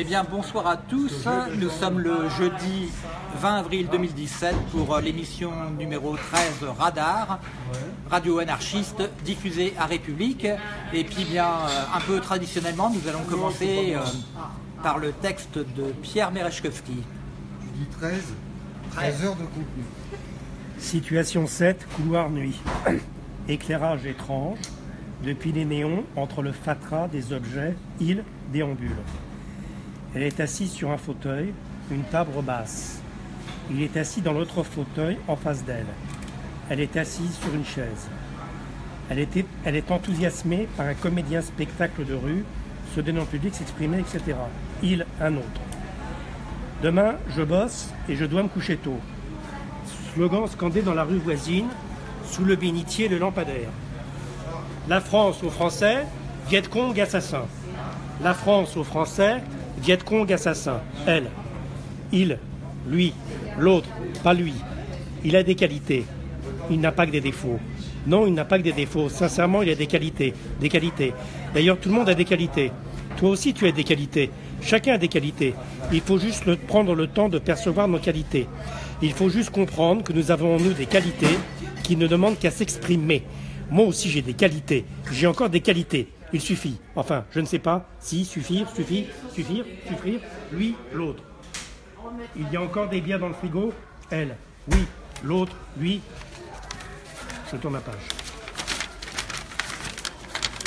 Eh bien, bonsoir à tous. Nous sommes le jeudi 20 avril 2017 pour l'émission numéro 13 Radar, radio anarchiste diffusée à République. Et puis, bien, euh, un peu traditionnellement, nous allons commencer euh, par le texte de Pierre Merechkowski. Tu dis 13 13 heures de contenu. Situation 7, couloir nuit. Éclairage étrange, depuis les néons, entre le fatras des objets, il déambule. Elle est assise sur un fauteuil, une table basse. Il est assis dans l'autre fauteuil en face d'elle. Elle est assise sur une chaise. Elle, est enthousiasmée par un comédien spectacle de rue, se en public, s'exprimer, etc. Il, un autre. Demain, je bosse et je dois me coucher tôt. Slogan scandé dans la rue voisine, sous le bénitier, le lampadaire. La France aux Français, Viet Cong assassin. La France aux Français, Viet Cong assassin. Elle, il, lui, l'autre, pas lui. Il a des qualités. Il n'a pas que des défauts. Non, il n'a pas que des défauts. Sincèrement, il a des qualités. Des qualités. D'ailleurs, tout le monde a des qualités. Toi aussi, tu as des qualités. Chacun a des qualités. Il faut juste prendre le temps de percevoir nos qualités. Il faut juste comprendre que nous avons en nous des qualités qui ne demandent qu'à s'exprimer. Moi aussi, j'ai des qualités. J'ai encore des qualités. Il suffit. Enfin, je ne sais pas si suffire, suffire, suffire, suffire. Lui, l'autre. Il y a encore des bières dans le frigo Elle. Oui. L'autre. Lui. Je tourne la page.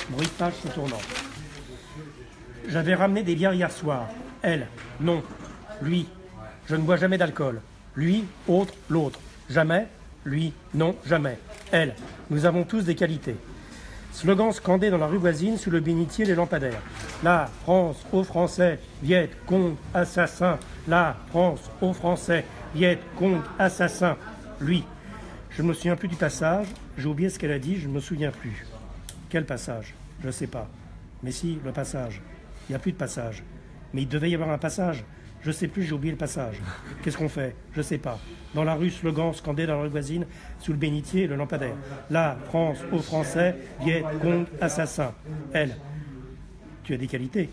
Bruit de page se tournant. J'avais ramené des bières hier soir. Elle. Non. Lui. Je ne bois jamais d'alcool. Lui. Autre. L'autre. Jamais. Lui. Non. Jamais. Elle. Nous avons tous des qualités. Slogan scandé dans la rue voisine sous le bénitier des lampadaires. La France aux Français, Viet Cong assassin. La France aux Français, Viet Cong assassin. Lui. Je ne me souviens plus du passage. J'ai oublié ce qu'elle a dit, je ne me souviens plus. Quel passage? Je ne sais pas. Mais si, le passage. Il n'y a plus de passage. Mais il devait y avoir un passage. Je sais plus, j'ai oublié le passage. Qu'est-ce qu'on fait? Je sais pas. Dans la rue, slogan scandé dans la rue voisine, sous le bénitier le lampadaire. La France aux Français, Viet Cong assassin. Elle. Tu as des qualités.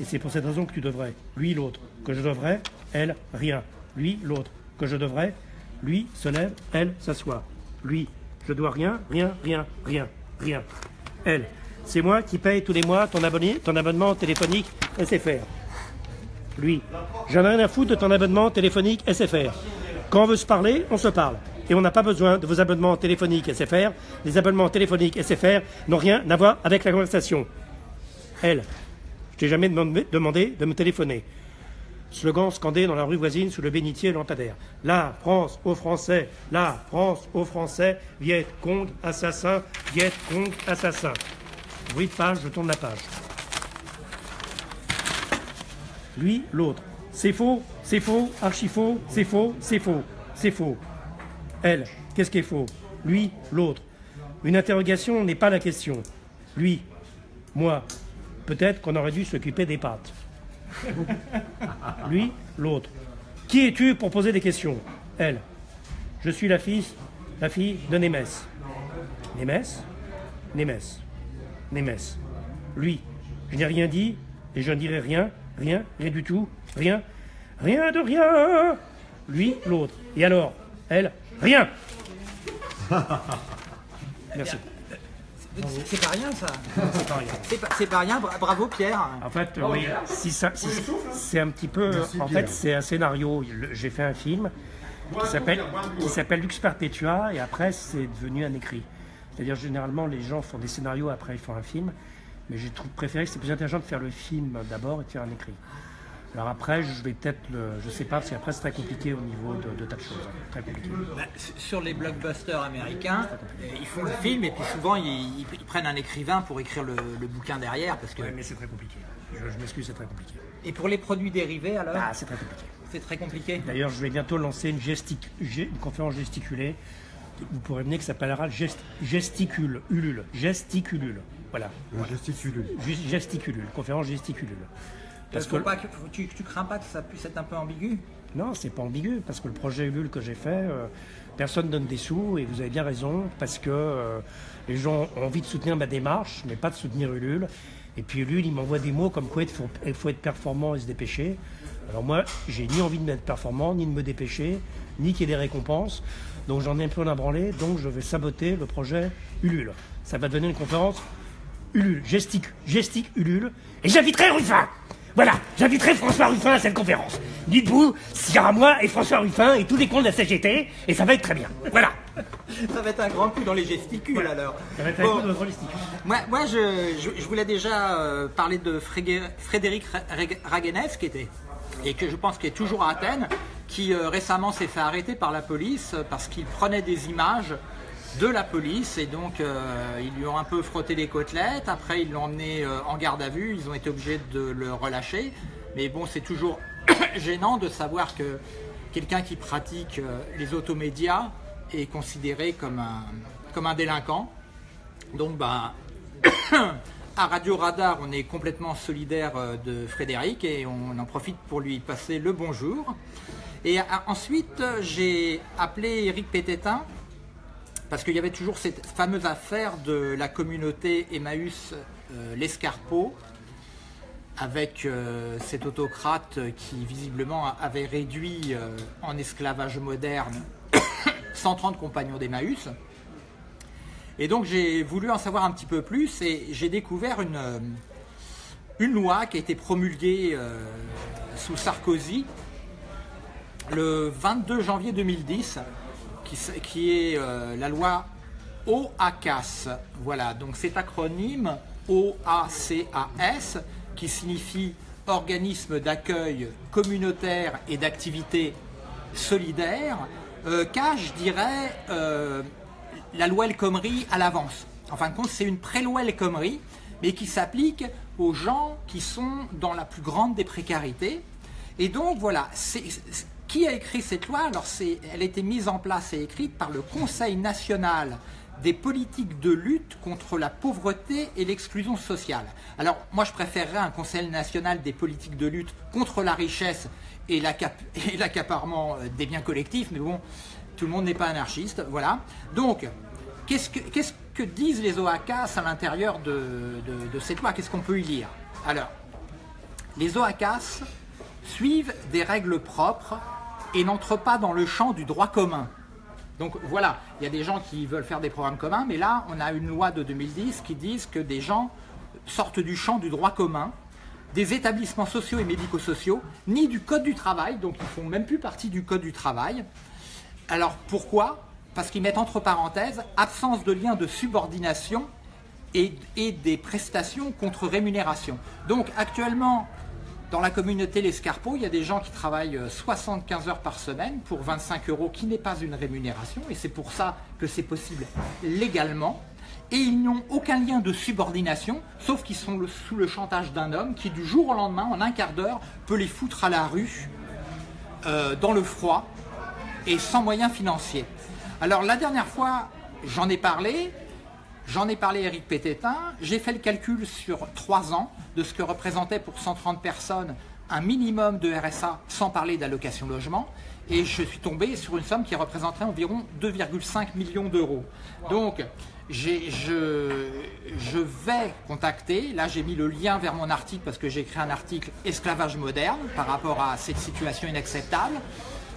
Et c'est pour cette raison que tu devrais. Lui, l'autre. Que je devrais, elle, rien. Lui, l'autre. Que je devrais, lui, se lève, elle, s'assoit. Lui, je dois rien, rien, rien, rien, rien. Elle, c'est moi qui paye tous les mois ton, abonné- ton abonnement téléphonique SFR. Lui, j'en ai rien à foutre de ton abonnement téléphonique SFR. Quand on veut se parler, on se parle. Et on n'a pas besoin de vos abonnements téléphoniques SFR. Les abonnements téléphoniques SFR n'ont rien à voir avec la conversation. Elle, je t'ai jamais demandé, de me téléphoner. Slogan scandé dans la rue voisine sous le bénitier lampadaire. La France aux Français, la France aux Français, Viet Cong assassin, Viet Cong assassin. Bruit de page, je tourne la page. Lui, l'autre. C'est faux, c'est faux, archi faux, c'est faux, c'est faux, c'est faux. Elle, qu'est-ce qui est faux? Lui, l'autre. Une interrogation n'est pas la question. Lui, moi, peut-être qu'on aurait dû s'occuper des pattes. Lui, l'autre. Qui es-tu pour poser des questions? Elle. Je suis la fille, la fille de Némès. Némès? Némès. Némès. Lui. Je n'ai rien dit et je ne dirai rien, rien, rien du tout, rien, rien de rien. Lui, l'autre. Et alors Elle Rien Merci. C'est pas rien ça C'est pas rien. C'est pas, rien, bra- bravo Pierre En fait, oui, si ça, si- c'est un petit peu. Merci, en Pierre. fait, c'est un scénario. J'ai fait un film qui s'appelle qui s'appelle Lux Perpetua et après c'est devenu un écrit. C'est-à-dire généralement les gens font des scénarios après ils font un film, mais j'ai préféré que c'est plus intelligent de faire le film d'abord et de faire un écrit. Alors après, je vais peut-être le, je sais pas parce qu'après c'est très compliqué au niveau de, de tas de choses, hein. très compliqué. Bah, sur les blockbusters américains, euh, ils font le film et puis souvent ils, ils- ils prennent un écrivain pour écrire le, le bouquin derrière parce que Ouais, mais c'est très compliqué. Je, je m'excuse, c'est très compliqué. et pour les produits dérivés alors Ah, c'est très compliqué. c'est très compliqué. D'ailleurs, je vais bientôt lancer une, gestic- une conférence gesticulée. Vous pourrez venir qui s'appellera gest- Gesticule, Ulule, Gesticulule. Voilà, Le gesticule. Ju- Gesticulule, conférence Gesticulule. Parce Faut que, pas que- tu, tu crains pas que ça puisse être un peu ambigu? Non, c'est pas ambigu, parce que le projet Ulule que j'ai fait, euh, personne donne des sous, et vous avez bien raison, parce que euh, les gens ont envie de soutenir ma démarche, mais pas de soutenir Ulule. Et puis lui, il m'envoie des mots comme quoi il faut, il faut être performant et se dépêcher. Alors moi, j'ai ni envie de m'être performant, ni de me dépêcher, ni qu'il y ait des récompenses. Donc j'en ai un peu la branlée, donc je vais saboter le projet Ulule. Ça va donner une conférence Ulule, gestique, gestique Ulule. Et j'inviterai Ruffin Voilà, j'inviterai François Ruffin à cette conférence. Dites-vous, s'il y aura moi et François Ruffin et tous les comptes de la CGT, et ça va être très bien. Voilà. Ça va être un grand coup dans les gesticules alors. Ça va être un Bon. coup de votre gestique. Moi, moi, je, je- je voulais déjà euh, parler de Frégé- Frédéric Ra- Reg- Raguenès, qui était, et que je pense qu'il est toujours à Athènes, qui euh, récemment s'est fait arrêter par la police euh, parce qu'il prenait des images de la police et donc euh, ils lui ont un peu frotté les côtelettes. Après, ils l'ont emmené en garde à vue. Ils ont été obligés de le relâcher. Mais bon, c'est toujours gênant de savoir que quelqu'un qui pratique les automédias est considéré comme un, comme délinquant. Donc, bah, à Radio Radar, on est complètement solidaire euh, de Frédéric et on en profite pour lui passer le bonjour. Et euh, ensuite, euh, j'ai appelé Eric Pététin parce qu'il y avait toujours cette fameuse affaire de la communauté Emmaüs l'Escarpeau avec cet autocrate qui visiblement avait réduit en esclavage moderne 130 compagnons d'Emmaüs. Et donc j'ai voulu en savoir un petit peu plus et j'ai découvert une, euh, une loi qui a été promulguée euh, sous Sarkozy le 22 janvier 2010, qui, est euh, la loi OACAS. Voilà, donc cet acronyme OACAS qui signifie Organisme d'accueil communautaire et d'activité solidaire, euh, cache, je dirais, la loi El Khomri à l'avance. En fin de compte, c'est une pré-loi El Khomri, mais qui s'applique aux gens qui sont dans la plus grande des précarités. Et donc, voilà, qui a écrit cette loi? Alors, elle a été mise en place et écrite par le Conseil national des politiques de lutte contre la pauvreté et l'exclusion sociale. Alors, moi, je préférerais un Conseil national des politiques de lutte contre la richesse et l'accaparement euh, des biens collectifs, mais bon, tout le monde n'est pas anarchiste, voilà. Donc, qu'est-ce que, disent les OACAS à l'intérieur de, de- cette loi? Qu'est-ce qu'on peut y lire? Alors, les OACAS suivent des règles propres et n'entrent pas dans le champ du droit commun. Donc voilà, il y a des gens qui veulent faire des programmes communs, mais là, on a une loi de 2010 qui dit que des gens sortent du champ du droit commun, des établissements sociaux et médico-sociaux, ni du Code du travail, donc ils font même plus partie du Code du travail. Alors pourquoi? Parce qu'ils mettent entre parenthèses absence de lien de subordination et, des prestations contre rémunération. Donc actuellement, dans la communauté l'Escarpeau, il y a des gens qui travaillent euh, 75 heures par semaine pour 25 euros, qui n'est pas une rémunération, et c'est pour ça que c'est possible légalement. Et ils n'ont aucun lien de subordination, sauf qu'ils sont sous le chantage d'un homme qui, du jour au lendemain, en un quart d'heure, peut les foutre à la rue, euh, dans le froid, et sans moyens financiers. Alors la dernière fois, j'en ai parlé, j'en ai parlé à Eric Pététin, j'ai fait le calcul sur trois ans de ce que représentait pour 130 personnes un minimum de RSA sans parler d'allocation logement, et je suis tombé sur une somme qui représenterait environ 2,5 millions d'euros. Donc je vais contacter, là j'ai mis le lien vers mon article parce que j'ai écrit un article esclavage moderne par rapport à cette situation inacceptable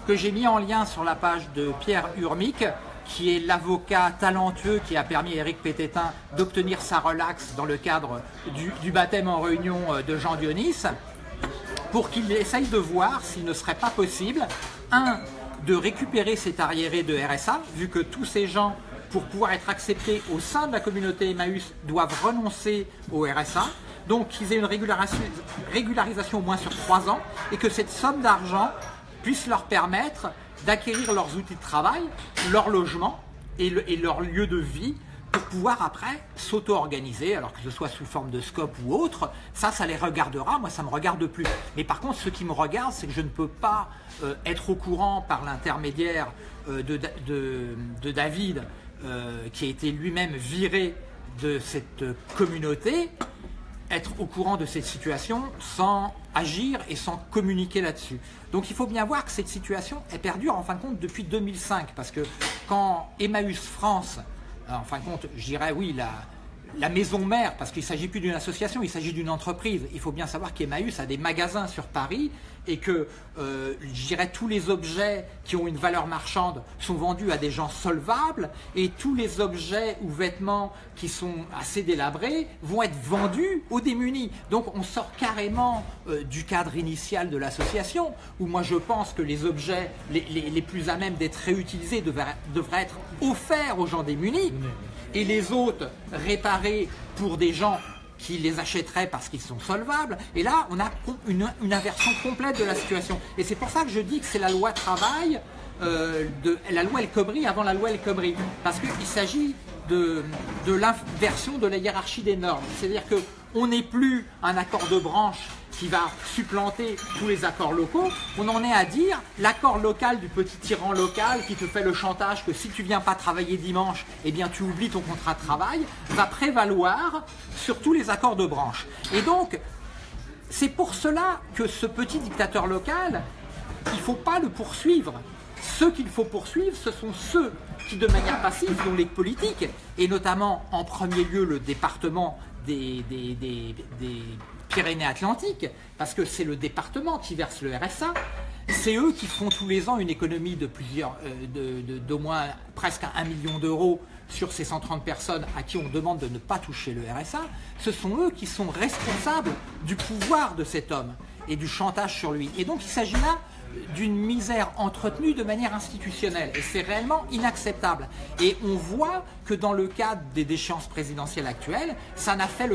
que j'ai mis en lien sur la page de Pierre Urmic, qui est l'avocat talentueux qui a permis à Eric Pététin d'obtenir sa relaxe dans le cadre du, baptême en réunion euh, de Jean Dionis, pour qu'il essaye de voir s'il ne serait pas possible, un, de récupérer cet arriéré de RSA, vu que tous ces gens, pour pouvoir être acceptés au sein de la communauté Emmaüs, doivent renoncer au RSA, donc qu'ils aient une régularisation au moins sur trois ans, et que cette somme d'argent puisse leur permettre d'acquérir leurs outils de travail, leur logement et, le- et leur lieu de vie pour pouvoir après s'auto-organiser, alors que ce soit sous forme de scope ou autre, ça, ça les regardera, moi ça me regarde plus. Mais par contre, ce qui me regarde, c'est que je ne peux pas euh, être au courant par l'intermédiaire euh, de, Da- de- de David, euh, qui a été lui-même viré de cette communauté, être au courant de cette situation sans agir et sans communiquer là-dessus. Donc il faut bien voir que cette situation est perdure en fin de compte depuis 2005 parce que quand Emmaüs France, en fin de compte, je oui, la, la maison mère, parce qu'il ne s'agit plus d'une association, il s'agit d'une entreprise. Il faut bien savoir qu'Emmaüs a des magasins sur Paris et que, euh, je dirais, tous les objets qui ont une valeur marchande sont vendus à des gens solvables et tous les objets ou vêtements qui sont assez délabrés vont être vendus aux démunis. Donc on sort carrément euh, du cadre initial de l'association où moi je pense que les objets les, plus à même d'être réutilisés devraient être offerts aux gens démunis et les autres réparés pour des gens qui les achèteraient parce qu'ils sont solvables. Et là, on a une inversion complète de la situation. Et c'est pour ça que je dis que c'est la loi travail, euh, de, la loi El Khomri avant la loi El Khomri. Parce qu'il s'agit de, de l'inversion de la hiérarchie des normes. C'est-à-dire que on n'est plus un accord de branche qui va supplanter tous les accords locaux, on en est à dire l'accord local du petit tyran local qui te fait le chantage que si tu viens pas travailler dimanche, eh bien tu oublies ton contrat de travail, va prévaloir sur tous les accords de branche. Et donc, c'est pour cela que ce petit dictateur local, il ne faut pas le poursuivre. Ceux qu'il faut poursuivre, ce sont ceux qui, de manière passive, dont les politiques, et notamment en premier lieu le département des, Pyrénées-Atlantiques, parce que c'est le département qui verse le RSA, c'est eux qui font tous les ans une économie de plusieurs, euh, d'au moins presque un million d'euros sur ces 130 personnes à qui on demande de ne pas toucher le RSA. Ce sont eux qui sont responsables du pouvoir de cet homme et du chantage sur lui. Et donc il s'agit là d'une misère entretenue de manière institutionnelle. Et c'est réellement inacceptable. Et on voit que dans le cadre des déchéances présidentielles actuelles, ça n'a fait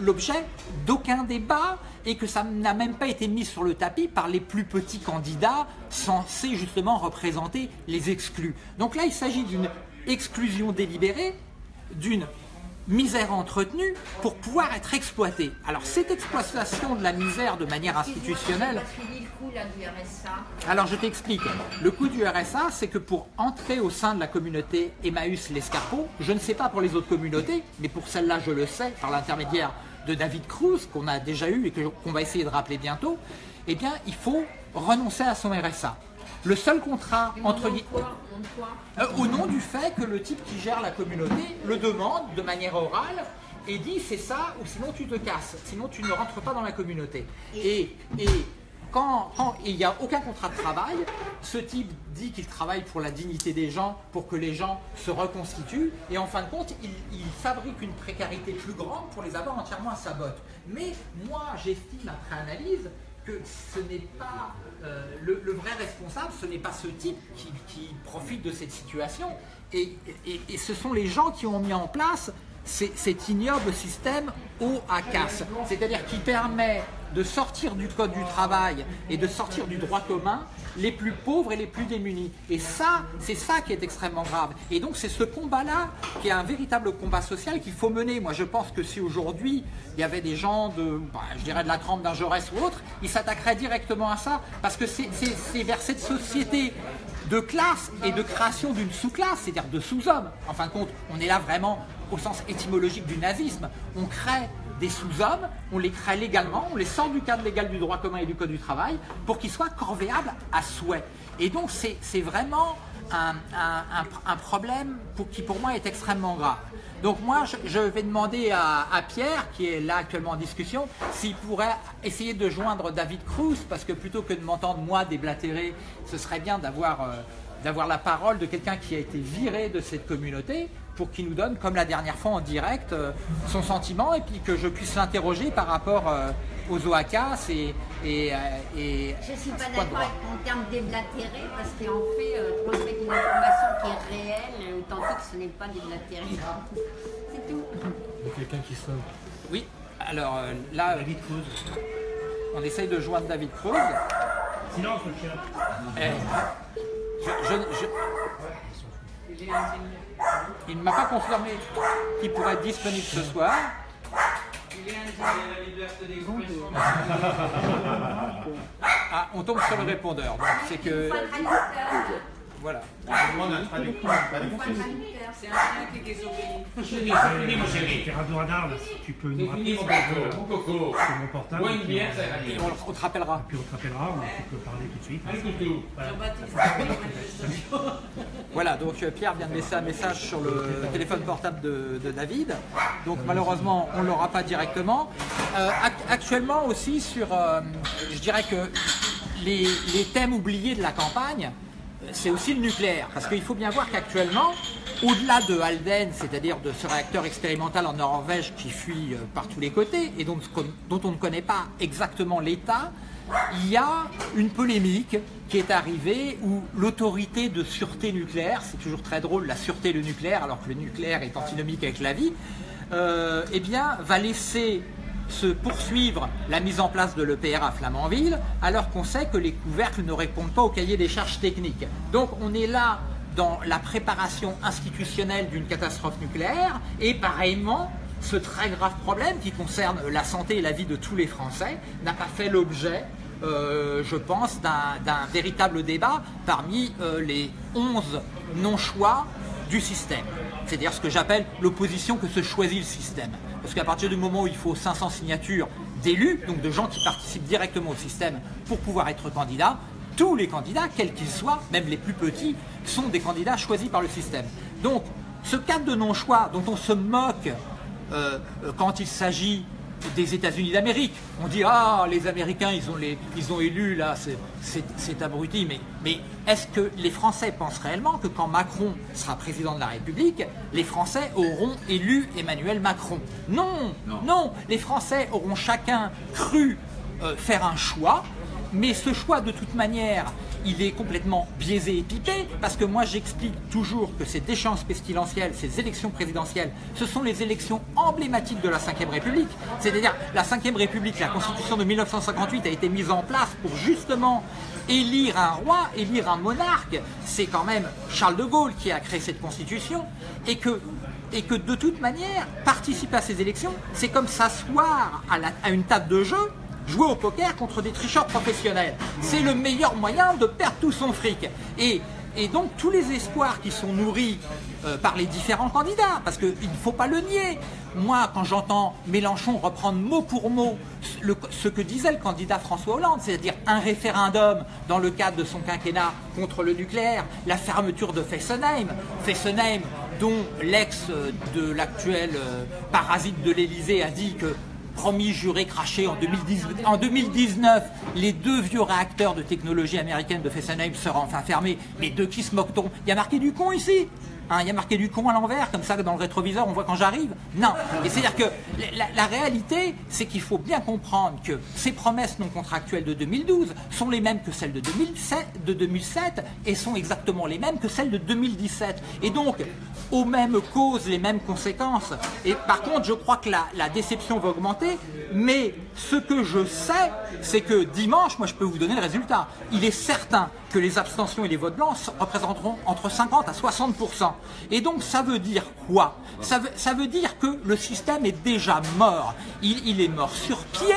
l'objet d'aucun débat et que ça n'a même pas été mis sur le tapis par les plus petits candidats censés justement représenter les exclus. Donc là, il s'agit d'une exclusion délibérée, d'une misère entretenue pour pouvoir être exploitée. Alors cette exploitation de la misère de manière institutionnelle, alors je t'explique. Le coût du RSA, c'est que pour entrer au sein de la communauté Emmaüs l'Escarpot, je ne sais pas pour les autres communautés, mais pour celle-là je le sais par l'intermédiaire de David Cruz, qu'on a déjà eu et qu'on va essayer de rappeler bientôt, eh bien il faut renoncer à son RSA. Le seul contrat entre euh, au nom du fait que le type qui gère la communauté le demande de manière orale et dit c'est ça ou sinon tu te casses, sinon tu ne rentres pas dans la communauté. Et, et quand, quand il n'y a aucun contrat de travail, ce type dit qu'il travaille pour la dignité des gens, pour que les gens se reconstituent, et en fin de compte, il, il fabrique une précarité plus grande pour les avoir entièrement à sa botte. Mais moi, j'estime après analyse que ce n'est pas euh, le, vrai responsable, ce n'est pas ce type qui, profite de cette situation, et, et- ce sont les gens qui ont mis en place cet ignoble système au à casse, c'est-à-dire qui permet de sortir du code du travail et de sortir du droit commun les plus pauvres et les plus démunis. Et ça, c'est ça qui est extrêmement grave. Et donc c'est ce combat-là qui est un véritable combat social qu'il faut mener. Moi je pense que si aujourd'hui il y avait des gens de, bah, je dirais de la trempe d'un Jaurès ou autre, ils s'attaqueraient directement à ça parce que c'est vers cette société de classe et de création d'une sous-classe, c'est-à-dire de sous-hommes. En fin de compte, on est là vraiment au sens étymologique du nazisme. On crée des sous-hommes, on les crée légalement, on les sort du cadre légal du droit commun et du code du travail pour qu'ils soient corvéables à souhait. Et donc c'est vraiment un, un- problème qui pour moi est extrêmement grave. Donc moi je, vais demander à, à Pierre, qui est là actuellement en discussion, s'il pourrait essayer de joindre David Cruz, parce que plutôt que de m'entendre moi déblatérer, ce serait bien d'avoir euh, d'avoir la parole de quelqu'un qui a été viré de cette communauté pour qu'il nous donne, comme la dernière fois en direct, euh, son sentiment et puis que je puisse l'interroger par rapport euh, aux OACAS et, et, euh, et Je ne suis pas d'accord avec ton terme déblatéré parce qu'en fait, euh, transmettre une information qui est réelle authentique, ce n'est pas déblatéré. C'est tout. Il y a quelqu'un qui sonne. Oui, alors euh, là, David Cruz. on essaye de joindre David Cruz. Silence, le chien. Eh, je- je- je- Il ne m'a pas confirmé qu'il pourrait être disponible ce soir. Ah, on tombe sur le répondeur. C'est que Pas de traducteur. Voilà. Tes radios radar, là, si tu peux nous rappeler sur mon portable, puis, on- Et on, on te rappellera. puis on te rappellera, ou tu peux parler tout de suite. Voilà, donc euh, Pierre vient de laisser un message sur le téléphone portable de, de David. Donc malheureusement, on ne l'aura pas directement. Euh, act- actuellement aussi sur, euh, je dirais que les, les thèmes oubliés de la campagne, euh, c'est aussi le nucléaire. Parce qu'il faut bien voir qu'actuellement, au-delà de Halden, c'est-à-dire de ce réacteur expérimental en Norvège qui fuit euh, par tous les côtés et dont, on ne connaît pas exactement l'état, il y a une polémique qui est arrivée où l'autorité de sûreté nucléaire, c'est toujours très drôle la sûreté le nucléaire alors que le nucléaire est antinomique avec la vie, euh, eh bien va laisser se poursuivre la mise en place de l'EPR à Flamanville alors qu'on sait que les couvercles ne répondent pas au cahier des charges techniques. Donc on est là dans la préparation institutionnelle d'une catastrophe nucléaire et pareillement ce très grave problème qui concerne la santé et la vie de tous les Français n'a pas fait l'objet, euh, je pense, d'un véritable débat parmi euh, les 11 non-choix du système. C'est-à-dire ce que j'appelle l'opposition que se choisit le système. Parce qu'à partir du moment où il faut 500 signatures d'élus, donc de gens qui participent directement au système pour pouvoir être candidats, tous les candidats, quels qu'ils soient, même les plus petits, sont des candidats choisis par le système. Donc, ce cadre de non-choix dont on se moque euh, euh, quand il s'agit des États-Unis d'Amérique. On dit ah les Américains ils ont les ils ont élu là c'est- abruti. Mais mais est-ce que les Français pensent réellement que quand Macron sera président de la République les Français auront élu Emmanuel Macron? Non. non, les Français auront chacun cru euh, faire un choix mais ce choix, de toute manière, il est complètement biaisé et pipé, parce que moi j'explique toujours que ces déchéances pestilentielles, ces élections présidentielles, ce sont les élections emblématiques de la Ve République. C'est-à-dire, la Ve République, la Constitution de 1958 a été mise en place pour justement élire un roi, élire un monarque. C'est quand même Charles de Gaulle qui a créé cette Constitution, et que de toute manière, participer à ces élections, c'est comme s'asseoir à une table de jeu jouer au poker contre des tricheurs professionnels. C'est le meilleur moyen de perdre tout son fric. Et, donc tous les espoirs qui sont nourris euh, par les différents candidats, parce qu'il ne faut pas le nier. Moi, quand j'entends Mélenchon reprendre mot pour mot ce que disait le candidat François Hollande, c'est-à-dire un référendum dans le cadre de son quinquennat contre le nucléaire, la fermeture de Fessenheim, Fessenheim dont l'ex de l'actuel euh, parasite de l'Élysée a dit que promis, juré, craché en, 2010 en 2019, les deux vieux réacteurs de technologie américaine de Fessenheim seront enfin fermés. Mais de qui se moque-t-on Il y a marqué du con ici Hein, il y a marqué du con à l'envers, comme ça dans le rétroviseur on voit quand j'arrive Non. Et c'est-à-dire que la, réalité, c'est qu'il faut bien comprendre que ces promesses non contractuelles de 2012 sont les mêmes que celles de 2007, de 2007 et sont exactement les mêmes que celles de 2017. Et donc, aux mêmes causes, les mêmes conséquences. Et par contre, je crois que la déception va augmenter, mais ce que je sais, c'est que dimanche, moi je peux vous donner le résultat. Il est certain que les abstentions et les votes blancs représenteront entre 50 à 60%. Et donc ça veut dire quoi? Ça veut, ça veut dire que le système est déjà mort. Il, il est mort sur pied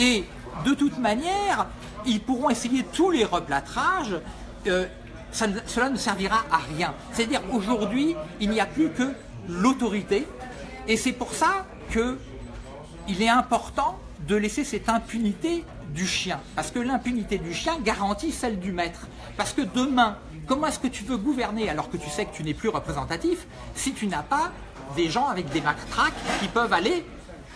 et de toute manière, ils pourront essayer tous les replâtrages. euh, ça cela ne servira à rien. C'est-à-dire aujourd'hui, il n'y a plus que l'autorité. Et c'est pour ça que il est important de laisser cette impunité du chien. Parce que l'impunité du chien garantit celle du maître. Parce que demain, comment est-ce que tu veux gouverner alors que tu sais que tu n'es plus représentatif si tu n'as pas des gens avec des matraques qui peuvent aller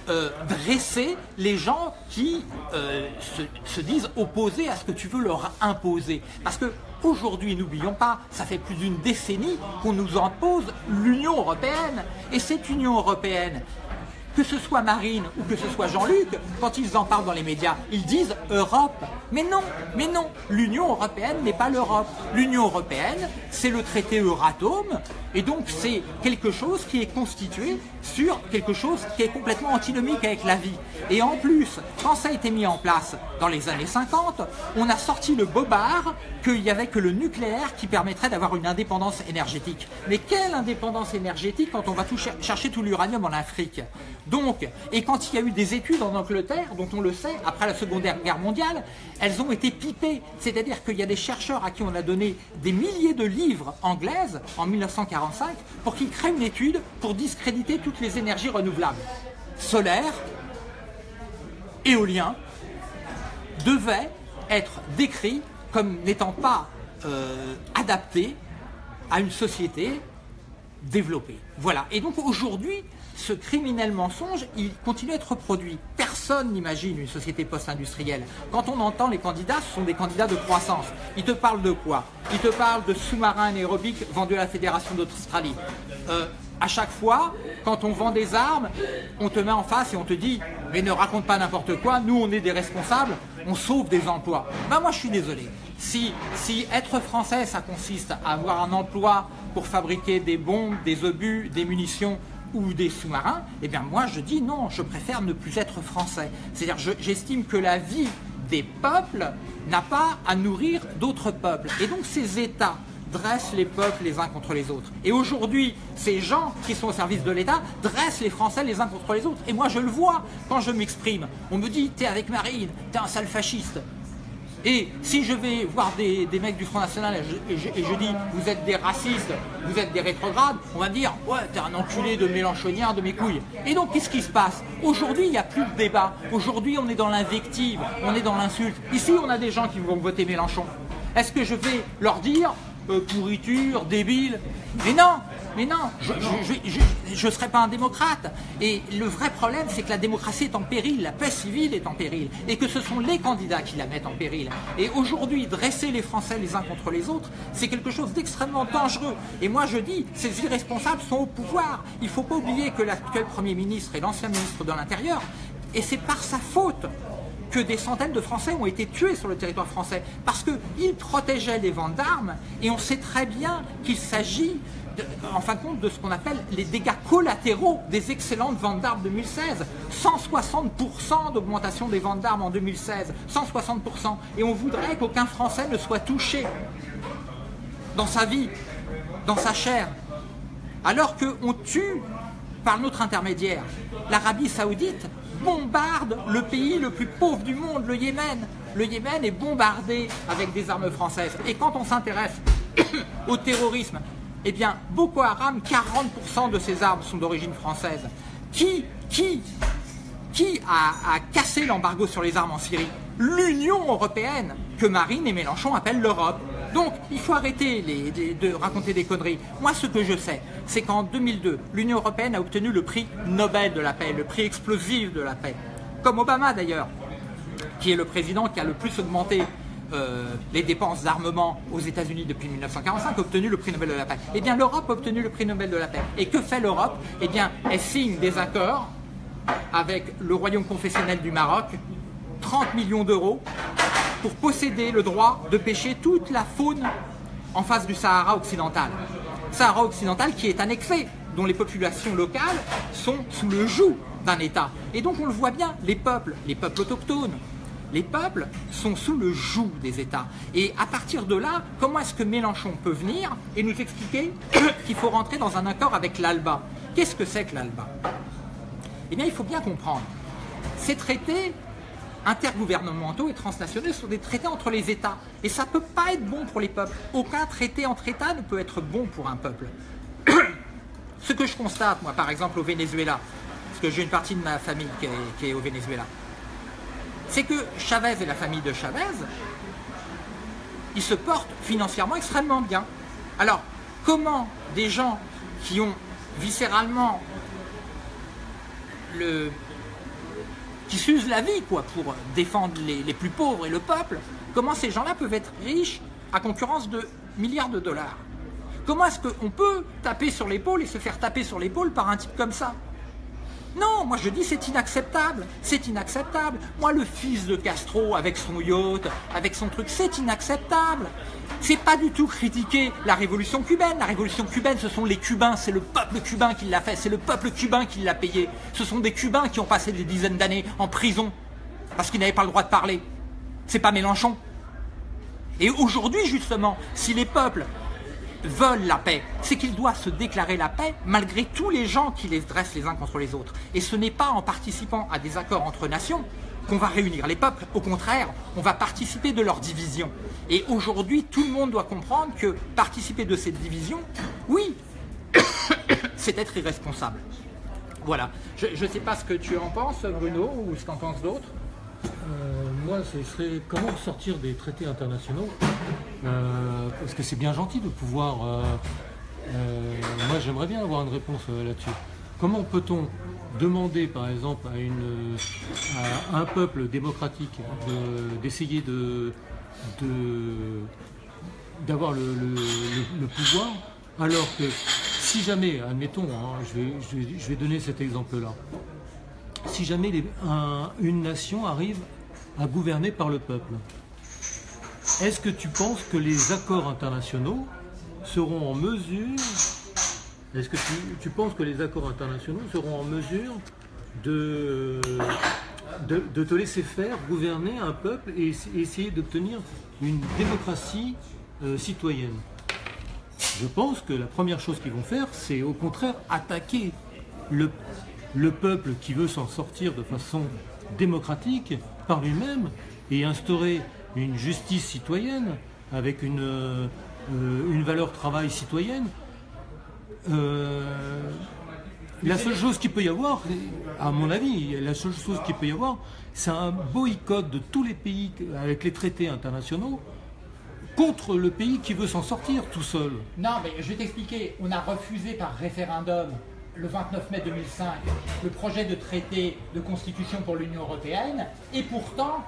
euh, dresser les gens qui euh, se, se disent opposés à ce que tu veux leur imposer? Parce que aujourd'hui, n'oublions pas, ça fait plus d'une décennie qu'on nous impose l'Union européenne. Et cette Union européenne, que ce soit Marine ou que ce soit Jean-Luc, quand ils en parlent dans les médias, ils disent Europe. Mais non, mais non, l'Union européenne n'est pas l'Europe. L'Union européenne, c'est le traité Euratom, et donc c'est quelque chose qui est constitué sur quelque chose qui est complètement antinomique avec la vie. Et en plus, quand ça a été mis en place dans les années 50, on a sorti le bobard qu'il n'y avait que le nucléaire qui permettrait d'avoir une indépendance énergétique. Mais quelle indépendance énergétique quand on va chercher tout l'uranium en Afrique? Donc, et quand il y a eu des études en Angleterre, dont on le sait, après la Seconde Guerre mondiale, elles ont été pipées. C'est-à-dire qu'il y a des chercheurs à qui on a donné des milliers de livres anglaises en 1945 pour qu'ils créent une étude pour discréditer toutes les énergies renouvelables. Solaire, éolien, devaient être décrits comme n'étant pas euh, adaptés à une société développée. Voilà. Et donc aujourd'hui, ce criminel mensonge, il continue à être reproduit. Personne n'imagine une société post-industrielle. Quand on entend les candidats, ce sont des candidats de croissance. Ils te parlent de quoi? Ils te parlent de sous-marins anaérobiques vendus à la Fédération d'Australie. Euh, à chaque fois, quand on vend des armes, on te met en face et on te dit « mais ne raconte pas n'importe quoi, nous on est des responsables, on sauve des emplois ». Ben moi je suis désolé. Si, si être français, ça consiste à avoir un emploi pour fabriquer des bombes, des obus, des munitions ou des sous-marins, eh bien moi je dis non, je préfère ne plus être français. C'est-à-dire j'estime que la vie des peuples n'a pas à nourrir d'autres peuples. Et donc ces États dressent les peuples les uns contre les autres. Et aujourd'hui, ces gens qui sont au service de l'État dressent les Français les uns contre les autres. Et moi je le vois quand je m'exprime. On me dit, t'es avec Marine, t'es un sale fasciste. Et si je vais voir des, mecs du Front National et je, dis vous êtes des racistes, vous êtes des rétrogrades, on va me dire ouais t'es un enculé de mélanchonien, de mes couilles. Et donc qu'est-ce qui se passe? Aujourd'hui il n'y a plus de débat. Aujourd'hui on est dans l'invective, on est dans l'insulte. Ici on a des gens qui vont voter Mélenchon. Est-ce que je vais leur dire euh, pourriture, débile Mais non mais non, je ne serai pas un démocrate. Et le vrai problème, c'est que la démocratie est en péril, la paix civile est en péril, et que ce sont les candidats qui la mettent en péril. Et aujourd'hui, dresser les Français les uns contre les autres, c'est quelque chose d'extrêmement dangereux. Et moi, je dis, ces irresponsables sont au pouvoir. Il ne faut pas oublier que l'actuel Premier ministre et l'ancien ministre de l'Intérieur, et c'est par sa faute que des centaines de Français ont été tués sur le territoire français parce qu'ils protégeaient les ventes d'armes et on sait très bien qu'il s'agit en fin de compte, de ce qu'on appelle les dégâts collatéraux des excellentes ventes d'armes 2016. 160% d'augmentation des ventes d'armes en 2016. 160%. Et on voudrait qu'aucun Français ne soit touché dans sa vie, dans sa chair. Alors qu'on tue par notre intermédiaire. L'Arabie Saoudite bombarde le pays le plus pauvre du monde, le Yémen. Le Yémen est bombardé avec des armes françaises. Et quand on s'intéresse au terrorisme, eh bien, Boko Haram, 40% de ses armes sont d'origine française. Qui, qui, qui a, cassé l'embargo sur les armes en Syrie? L'Union Européenne, que Marine et Mélenchon appellent l'Europe. Donc, il faut arrêter de raconter des conneries. Moi, ce que je sais, c'est qu'en 2002, l'Union Européenne a obtenu le prix Nobel de la paix, le prix explosif de la paix. Comme Obama, d'ailleurs, qui est le président qui a le plus augmenté euh, les dépenses d'armement aux États-Unis depuis 1945 a obtenu le prix Nobel de la paix. Eh bien, l'Europe a obtenu le prix Nobel de la paix. Et que fait l'Europe? Eh bien, elle signe des accords avec le royaume confessionnel du Maroc, 30 millions d'euros, pour posséder le droit de pêcher toute la faune en face du Sahara occidental. Sahara occidental qui est annexé, dont les populations locales sont sous le joug d'un État. Et donc on le voit bien, les peuples, les peuples autochtones, les peuples sont sous le joug des États. Et à partir de là, comment est-ce que Mélenchon peut venir et nous expliquer qu'il faut rentrer dans un accord avec l'ALBA? Qu'est-ce que c'est que l'ALBA? Eh bien, il faut bien comprendre. Ces traités intergouvernementaux et transnationaux sont des traités entre les États. Et ça ne peut pas être bon pour les peuples. Aucun traité entre États ne peut être bon pour un peuple. Ce que je constate, moi, par exemple, au Venezuela, parce que j'ai une partie de ma famille qui est au Venezuela, c'est que Chavez et la famille de Chavez, ils se portent financièrement extrêmement bien. Alors, comment des gens qui ont viscéralement le qui s'usent la vie quoi pour défendre les, les plus pauvres et le peuple, comment ces gens-là peuvent être riches à concurrence de milliards de dollars? Comment est-ce qu'on peut taper sur l'épaule et se faire taper sur l'épaule par un type comme ça? Non, moi je dis c'est inacceptable, c'est inacceptable. Moi le fils de Castro avec son yacht, avec son truc, c'est inacceptable. C'est pas du tout critiquer la révolution cubaine. La révolution cubaine, ce sont les Cubains, c'est le peuple cubain qui l'a fait, c'est le peuple cubain qui l'a payé. Ce sont des Cubains qui ont passé des dizaines d'années en prison parce qu'ils n'avaient pas le droit de parler. C'est pas Mélenchon. Et aujourd'hui justement, si les peuples veulent la paix, c'est qu'ils doivent se déclarer la paix malgré tous les gens qui les dressent les uns contre les autres. Et ce n'est pas en participant à des accords entre nations qu'on va réunir les peuples. Au contraire, on va participer de leur division. Et aujourd'hui, tout le monde doit comprendre que participer de cette division, oui, c'est être irresponsable. Voilà. Je ne sais pas ce que tu en penses, Bruno, ou ce qu'en pensent d'autres. Euh, moi, ce serait comment sortir des traités internationaux Euh, Parce que c'est bien gentil de pouvoir. euh, moi, j'aimerais bien avoir une réponse là-dessus. Comment peut-on demander, par exemple, à, une, à un peuple démocratique de- d'essayer de, d'avoir le, pouvoir, alors que si jamais, admettons, hein, je vais- je vais donner cet exemple-là, si jamais une nation arrive à gouverner par le peuple, est-ce que tu penses que les accords internationaux seront en mesure, est-ce que tu, penses que les accords internationaux seront en mesure de, te laisser faire gouverner un peuple et essa- essayer d'obtenir une démocratie euh, citoyenne? Je pense que la première chose qu'ils vont faire, c'est au contraire attaquer le, le peuple qui veut s'en sortir de façon démocratique par lui-même et instaurer une justice citoyenne avec une, euh, une valeur travail citoyenne. Euh, la seule chose qu'il peut y avoir, à mon avis, la seule chose qu'il peut y avoir, c'est un boycott de tous les pays avec les traités internationaux contre le pays qui veut s'en sortir tout seul. Non, mais je vais t'expliquer. On a refusé par référendum le 29 mai 2005 le projet de traité de constitution pour l'Union européenne, et pourtant,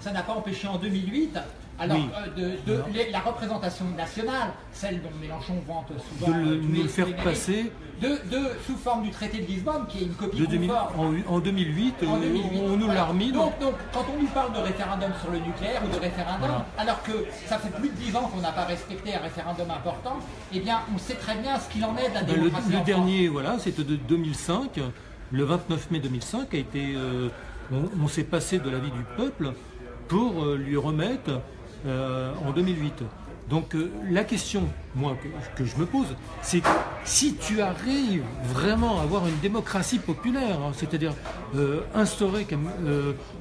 ça n'a pas empêché en 2008. Alors, Oui. euh, de, de- les- la représentation nationale, celle dont Mélenchon vante souvent De le- euh, tous nous les- le faire les passer. de, de- sous forme du traité de Lisbonne, qui est une copie De 2000 conforme. en, en 2008, En euh, 2008. on, on nous l'a remis. Donc, donc, quand on nous parle de référendum sur le nucléaire ou de référendum, Voilà. alors que ça fait plus de 10 ans qu'on n'a pas respecté un référendum important, eh bien, on sait très bien ce qu'il en est de la Ben, le, démocratie le dernier, voilà, c'était de 2005. Le 29 mai 2005 a été. euh, on on s'est passé de l'avis du peuple pour euh, lui remettre euh, en 2008. Donc euh, la question, moi, que, je me pose, c'est si tu arrives vraiment à avoir une démocratie populaire, hein, c'est-à-dire euh, instaurer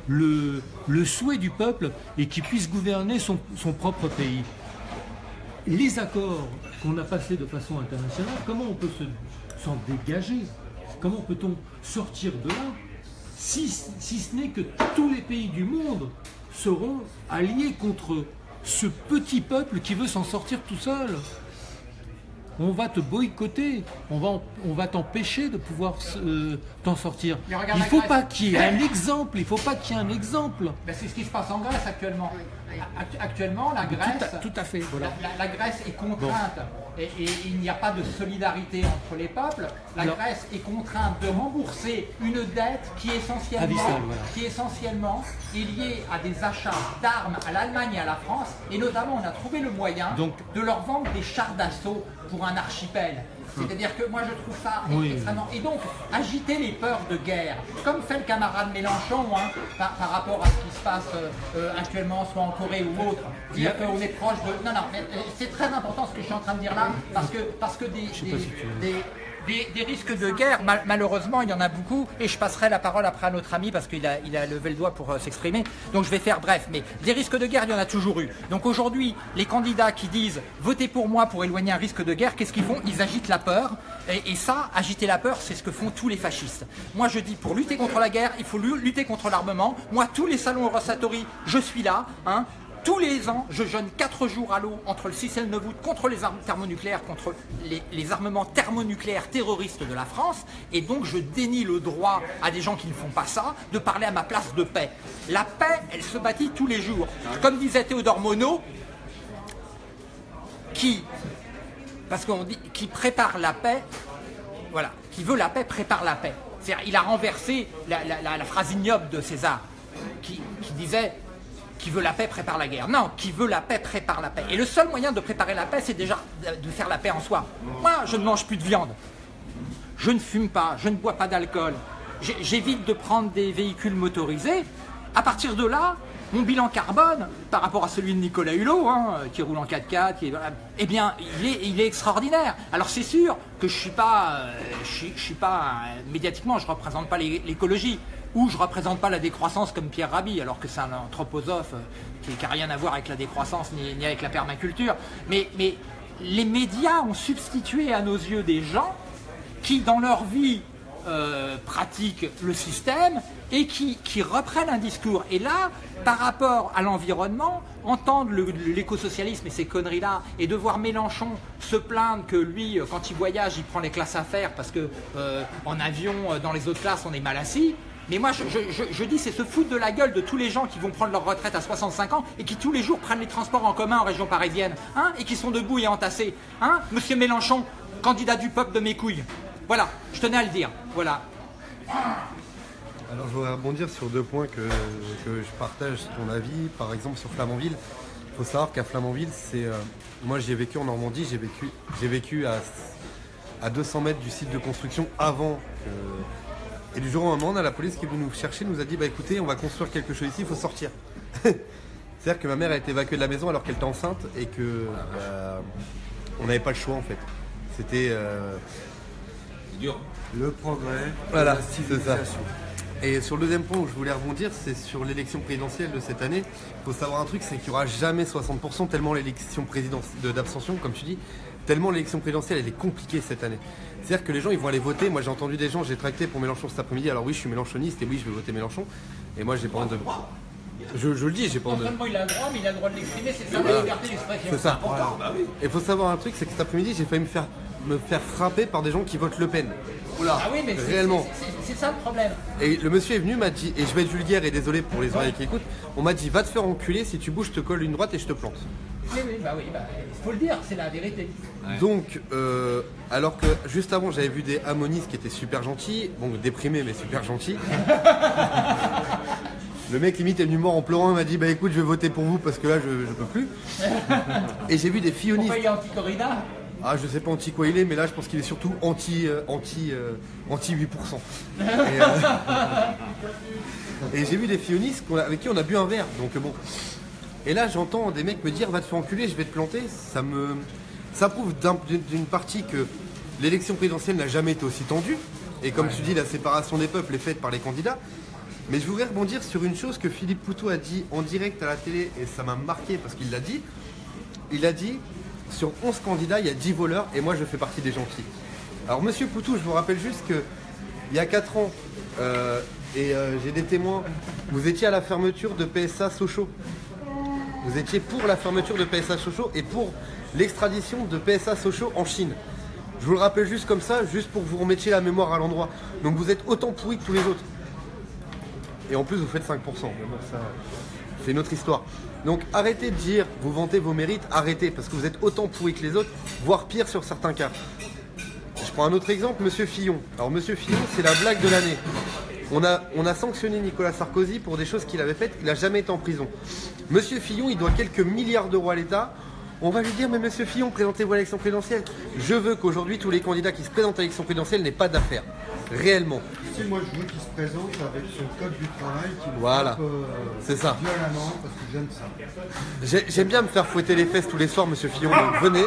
le, le souhait du peuple et qu'il puisse gouverner son, son propre pays, les accords qu'on a passés de façon internationale, comment on peut se- s'en dégager? Comment peut-on sortir de là si, si ce n'est que tous les pays du monde seront alliés contre ce petit peuple qui veut s'en sortir tout seul on va te boycotter, on va, en- on va t'empêcher de pouvoir euh, t'en sortir. Il la faut pas qu'il y ait un exemple, il faut pas qu'il y ait un exemple. Ben, c'est ce qui se passe en Grèce actuellement. Act- Actuellement, la Tout Grèce, à, tout à fait, voilà. la, Grèce est contrainte, et, et il n'y a pas de solidarité entre les peuples. La Non. Grèce est contrainte de rembourser une dette qui essentiellement, Abyssale, voilà. qui essentiellement est liée à des achats d'armes à l'Allemagne et à la France, et notamment on a trouvé le moyen Donc- de leur vendre des chars d'assaut pour un archipel. C'est-à-dire que moi je trouve ça Oui. extrêmement... Et donc, agiter les peurs de guerre, comme fait le camarade Mélenchon hein, par, par rapport à ce qui se passe euh, euh, actuellement, soit en Corée ou autre, dire qu'on est proche de... Non, non, mais euh, c'est très important ce que je suis en train de dire là, parce que, parce que si des- des- risques de guerre, mal- malheureusement, il y en a beaucoup, et je passerai la parole après à notre ami, parce qu'il a, levé le doigt pour euh, s'exprimer, donc je vais faire bref, mais des risques de guerre, il y en a toujours eu. Donc aujourd'hui, les candidats qui disent « votez pour moi pour éloigner un risque de guerre », qu'est-ce qu'ils font? Ils agitent la peur, et, ça, agiter la peur, c'est ce que font tous les fascistes. Moi, je dis, pour lutter contre la guerre, il faut lu- lutter contre l'armement. Moi, tous les salons Eurosatori, je suis là, hein, tous les ans, je jeûne 4 jours à l'eau entre le 6 et le 9 août contre les armes thermonucléaires, contre les, armements thermonucléaires terroristes de la France. Et donc, je dénie le droit à des gens qui ne font pas ça de parler à ma place de paix. La paix, elle se bâtit tous les jours. Comme disait Théodore Monod, qui, parce qu'on dit, qui prépare la paix, voilà, qui veut la paix prépare la paix. Il a renversé la, la- phrase ignoble de César, qui disait qui veut la paix prépare la guerre. Non, qui veut la paix prépare la paix. Et le seul moyen de préparer la paix, c'est déjà de faire la paix en soi. Moi, je ne mange plus de viande. Je ne fume pas, je ne bois pas d'alcool. J'évite de prendre des véhicules motorisés. À partir de là, mon bilan carbone, par rapport à celui de Nicolas Hulot, hein, qui roule en 4x4, qui est- eh bien, il est, extraordinaire. Alors c'est sûr que je suis pas, euh, je, suis- suis pas euh, médiatiquement, je représente pas l'é- l'écologie, ou je représente pas la décroissance comme Pierre Rabhi, alors que c'est un anthroposophe euh, qui n'a rien à voir avec la décroissance ni, avec la permaculture. Mais, les médias ont substitué à nos yeux des gens qui, dans leur vie, euh, pratiquent le système et qui, qui reprennent un discours. Et là, par rapport à l'environnement, entendre l'écosocialisme et ces conneries-là, et de voir Mélenchon se plaindre que lui, euh, quand il voyage, il prend les classes à faire parce que en avion, dans les autres classes, on est mal assis. Mais moi, je, dis, c'est se foutre de la gueule de tous les gens qui vont prendre leur retraite à 65 ans et qui tous les jours prennent les transports en commun en région parisienne, hein, et qui sont debout et entassés. Hein, Monsieur Mélenchon, candidat du peuple de mes couilles. Voilà, je tenais à le dire. Voilà. Alors je voudrais rebondir sur deux points que, que je partage ton avis. Par exemple sur Flamanville, il faut savoir qu'à Flamanville, c'est euh, moi j'ai vécu en Normandie, j'ai vécu, vécu à, à 200 mètres du site de construction avant. que- et du jour au moment, on a la police qui est venue nous chercher, nous a dit bah écoutez, on va construire quelque chose ici, il faut sortir. C'est-à-dire que ma mère a été évacuée de la maison alors qu'elle était enceinte et que bah, on n'avait pas le choix en fait. C'était euh, Le progrès. voilà, c'est ça. Et sur le deuxième point où je voulais rebondir, c'est sur l'élection présidentielle de cette année. Il faut savoir un truc, c'est qu'il n'y aura jamais 60% tellement l'élection présidentielle d'abstention, comme tu dis, tellement l'élection présidentielle elle est compliquée cette année. C'est-à-dire que les gens ils vont aller voter. Moi j'ai entendu des gens, j'ai tracté pour Mélenchon cet après-midi. Alors oui, je suis mélenchoniste et oui, je vais voter Mélenchon. Et moi j'ai pas honte de. Je, je le dis, j'ai pas honte de. il a le droit, mais il a le droit de l'exprimer, c'est ça la liberté d'expression. C'est ça. Et il faut savoir un truc, c'est que cet après-midi, j'ai failli me faire, me faire frapper par des gens qui votent Le Pen. Oula, Ah oui, mais c'est- réellement. c'est- ça le problème. Et le monsieur est venu, m'a dit, et je vais être vulgaire et désolé pour les oreilles qui écoutent, on m'a dit va te faire enculer, si tu bouges, je te colle une droite et je te plante. Oui, oui, bah oui, bah, il faut le dire, c'est la vérité. Donc, euh, alors que juste avant, j'avais vu des amonistes qui étaient super gentils, bon, déprimés mais super gentils. Le mec limite est venu mort en pleurant, il m'a dit bah écoute, je vais voter pour vous parce que là, je, je peux plus. Et j'ai vu des fillonistes. Ah, je sais pas anti quoi il est, mais là, je pense qu'il est surtout anti, euh, anti, euh, anti 8%. Et, euh, et j'ai vu des fionistes avec qui on a bu un verre, donc bon. Et là, j'entends des mecs me dire, va te faire enculer, je vais te planter. Ça me, ça prouve d'un- d'une d'une partie que l'élection présidentielle n'a jamais été aussi tendue. Et comme tu dis, la séparation des peuples est faite par les candidats. Mais je voudrais rebondir sur une chose que Philippe Poutou a dit en direct à la télé, et ça m'a marqué parce qu'il l'a dit. Il a dit, sur 11 candidats, il y a 10 voleurs, et moi je fais partie des gentils. Alors Monsieur Poutou, je vous rappelle juste que il y a 4 ans, euh, et euh, j'ai des témoins, vous étiez à la fermeture de PSA Sochaux. Vous étiez pour la fermeture de PSA Sochaux et pour l'extradition de PSA Sochaux en Chine. Je vous le rappelle juste comme ça, juste pour que vous remettiez la mémoire à l'endroit. Donc vous êtes autant pourri que tous les autres. Et en plus, vous faites 5%. Mais bon, ça, c'est une autre histoire. Donc arrêtez de dire, vous vantez vos mérites, arrêtez, parce que vous êtes autant pourri que les autres, voire pire sur certains cas. Je prends un autre exemple, Monsieur Fillon. Alors Monsieur Fillon, c'est la blague de l'année. On a, on a sanctionné Nicolas Sarkozy pour des choses qu'il avait faites, il n'a jamais été en prison. Monsieur Fillon, il doit quelques milliards d'euros à l'État. On va lui dire, mais Monsieur Fillon, présentez-vous à l'élection présidentielle. Je veux qu'aujourd'hui, tous les candidats qui se présentent à l'élection présidentielle n'aient pas d'affaires. Réellement. Sais, moi, je veux qu'il se présente avec son code du travail qui Voilà. euh, C'est ça. violemment parce que j'aime ça. Bien me faire fouetter les fesses tous les soirs, Monsieur Fillon. Donc venez,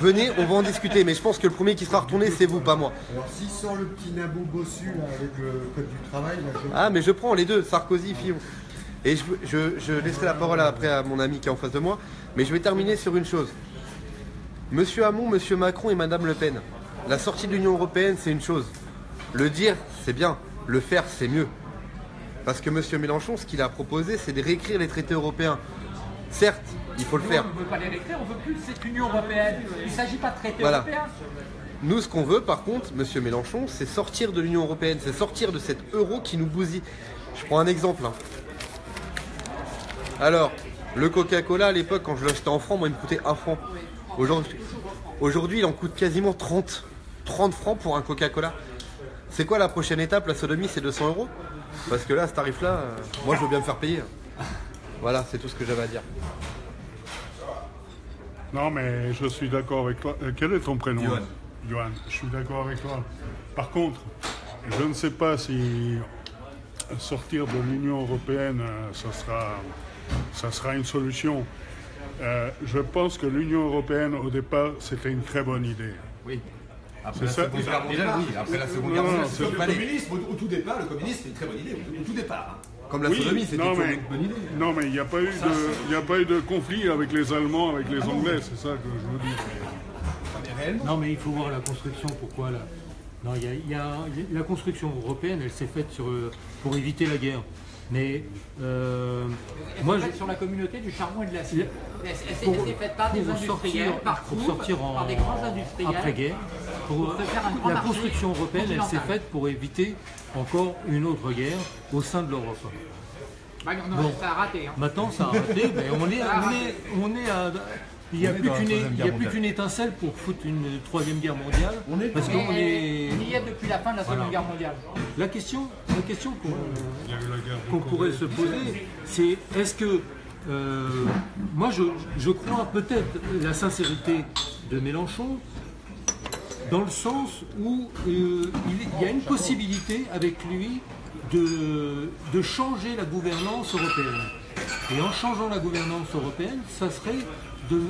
venez, on va en discuter. Mais je pense que le premier qui sera retourné, c'est vous, pas moi. Alors, s'il sort le petit nabou bossu là, avec le code du travail, là, je... Ah, mais je prends les deux, Sarkozy, Fillon. Et je, je, je laisserai la parole après à mon ami qui est en face de moi. Mais je vais terminer sur une chose. Monsieur Hamon, Monsieur Macron et Madame Le Pen. La sortie de l'Union Européenne, c'est une chose. Le dire, c'est bien. Le faire, c'est mieux. Parce que Monsieur Mélenchon, ce qu'il a proposé, c'est de réécrire les traités européens. Certes, il faut le faire. On ne veut pas les réécrire, on veut plus cette Union Européenne. Il ne s'agit pas de traité Voilà. européen. Nous, ce qu'on veut, par contre, Monsieur Mélenchon, c'est sortir de l'Union Européenne, c'est sortir de cet euro qui nous bousille. Je prends un exemple. hein. Alors, le Coca-Cola, à l'époque, quand je l'achetais en francs, moi, il me coûtait 1 franc. Aujourd'hui, aujourd'hui, il en coûte quasiment 30. 30 francs pour un Coca-Cola. C'est quoi la prochaine étape? La sodomie, c'est 200 euros? Parce que là, ce tarif-là, euh, moi, je veux bien me faire payer. Voilà, c'est tout ce que j'avais à dire. Non, mais je suis d'accord avec toi. Euh, quel est ton prénom? Johan. Johan. Je suis d'accord avec toi. Par contre, je ne sais pas si sortir de l'Union européenne, euh, ça sera, ça sera une solution. Euh, je pense que l'Union européenne, au départ, c'était une très bonne idée. Oui. Après C'est la ça. Seconde Guerre mondiale, oui. Après la Seconde Non, Guerre mondiale, c'est- c'est Le palais. communisme, au, au tout départ, le communisme, c'était une très bonne idée. Au, au tout départ. hein. Comme la Oui, sodomie, c'était une bonne idée. Non, mais il n'y a, pas eu de- il y a pas eu de conflit avec les Allemands, avec les Anglais, c'est ça que je. Mais réellement. Non, mais il faut voir la construction. Pourquoi là Non, il y a, y a- la construction européenne, elle s'est faite sur, euh, pour éviter la guerre. Mais euh, moi, je- sur la communauté du charbon et de l'acier. Elle, elle s'est- Pour- par des pour industriels, sortir- par pour sortir en par des grands industriels. après-guerre, pour, pour se faire un grand la construction européenne, elle s'est faite pour éviter encore une autre guerre au sein de l'Europe. Bah, Bon. ça a raté. hein. Maintenant, ça a raté. ben, on est, on est, on est à, il n'y a plus qu'une, étincelle pour foutre une troisième guerre mondiale. On est parce Mais qu'on est. Il y a depuis la fin de la Seconde Voilà. Guerre mondiale. La question, la question qu'on pourrait se poser, c'est est-ce que euh, moi je, je crois peut-être la sincérité de Mélenchon dans le sens où euh, il, il y a une possibilité avec lui de, de changer la gouvernance européenne. Et en changeant la gouvernance européenne, ça serait de,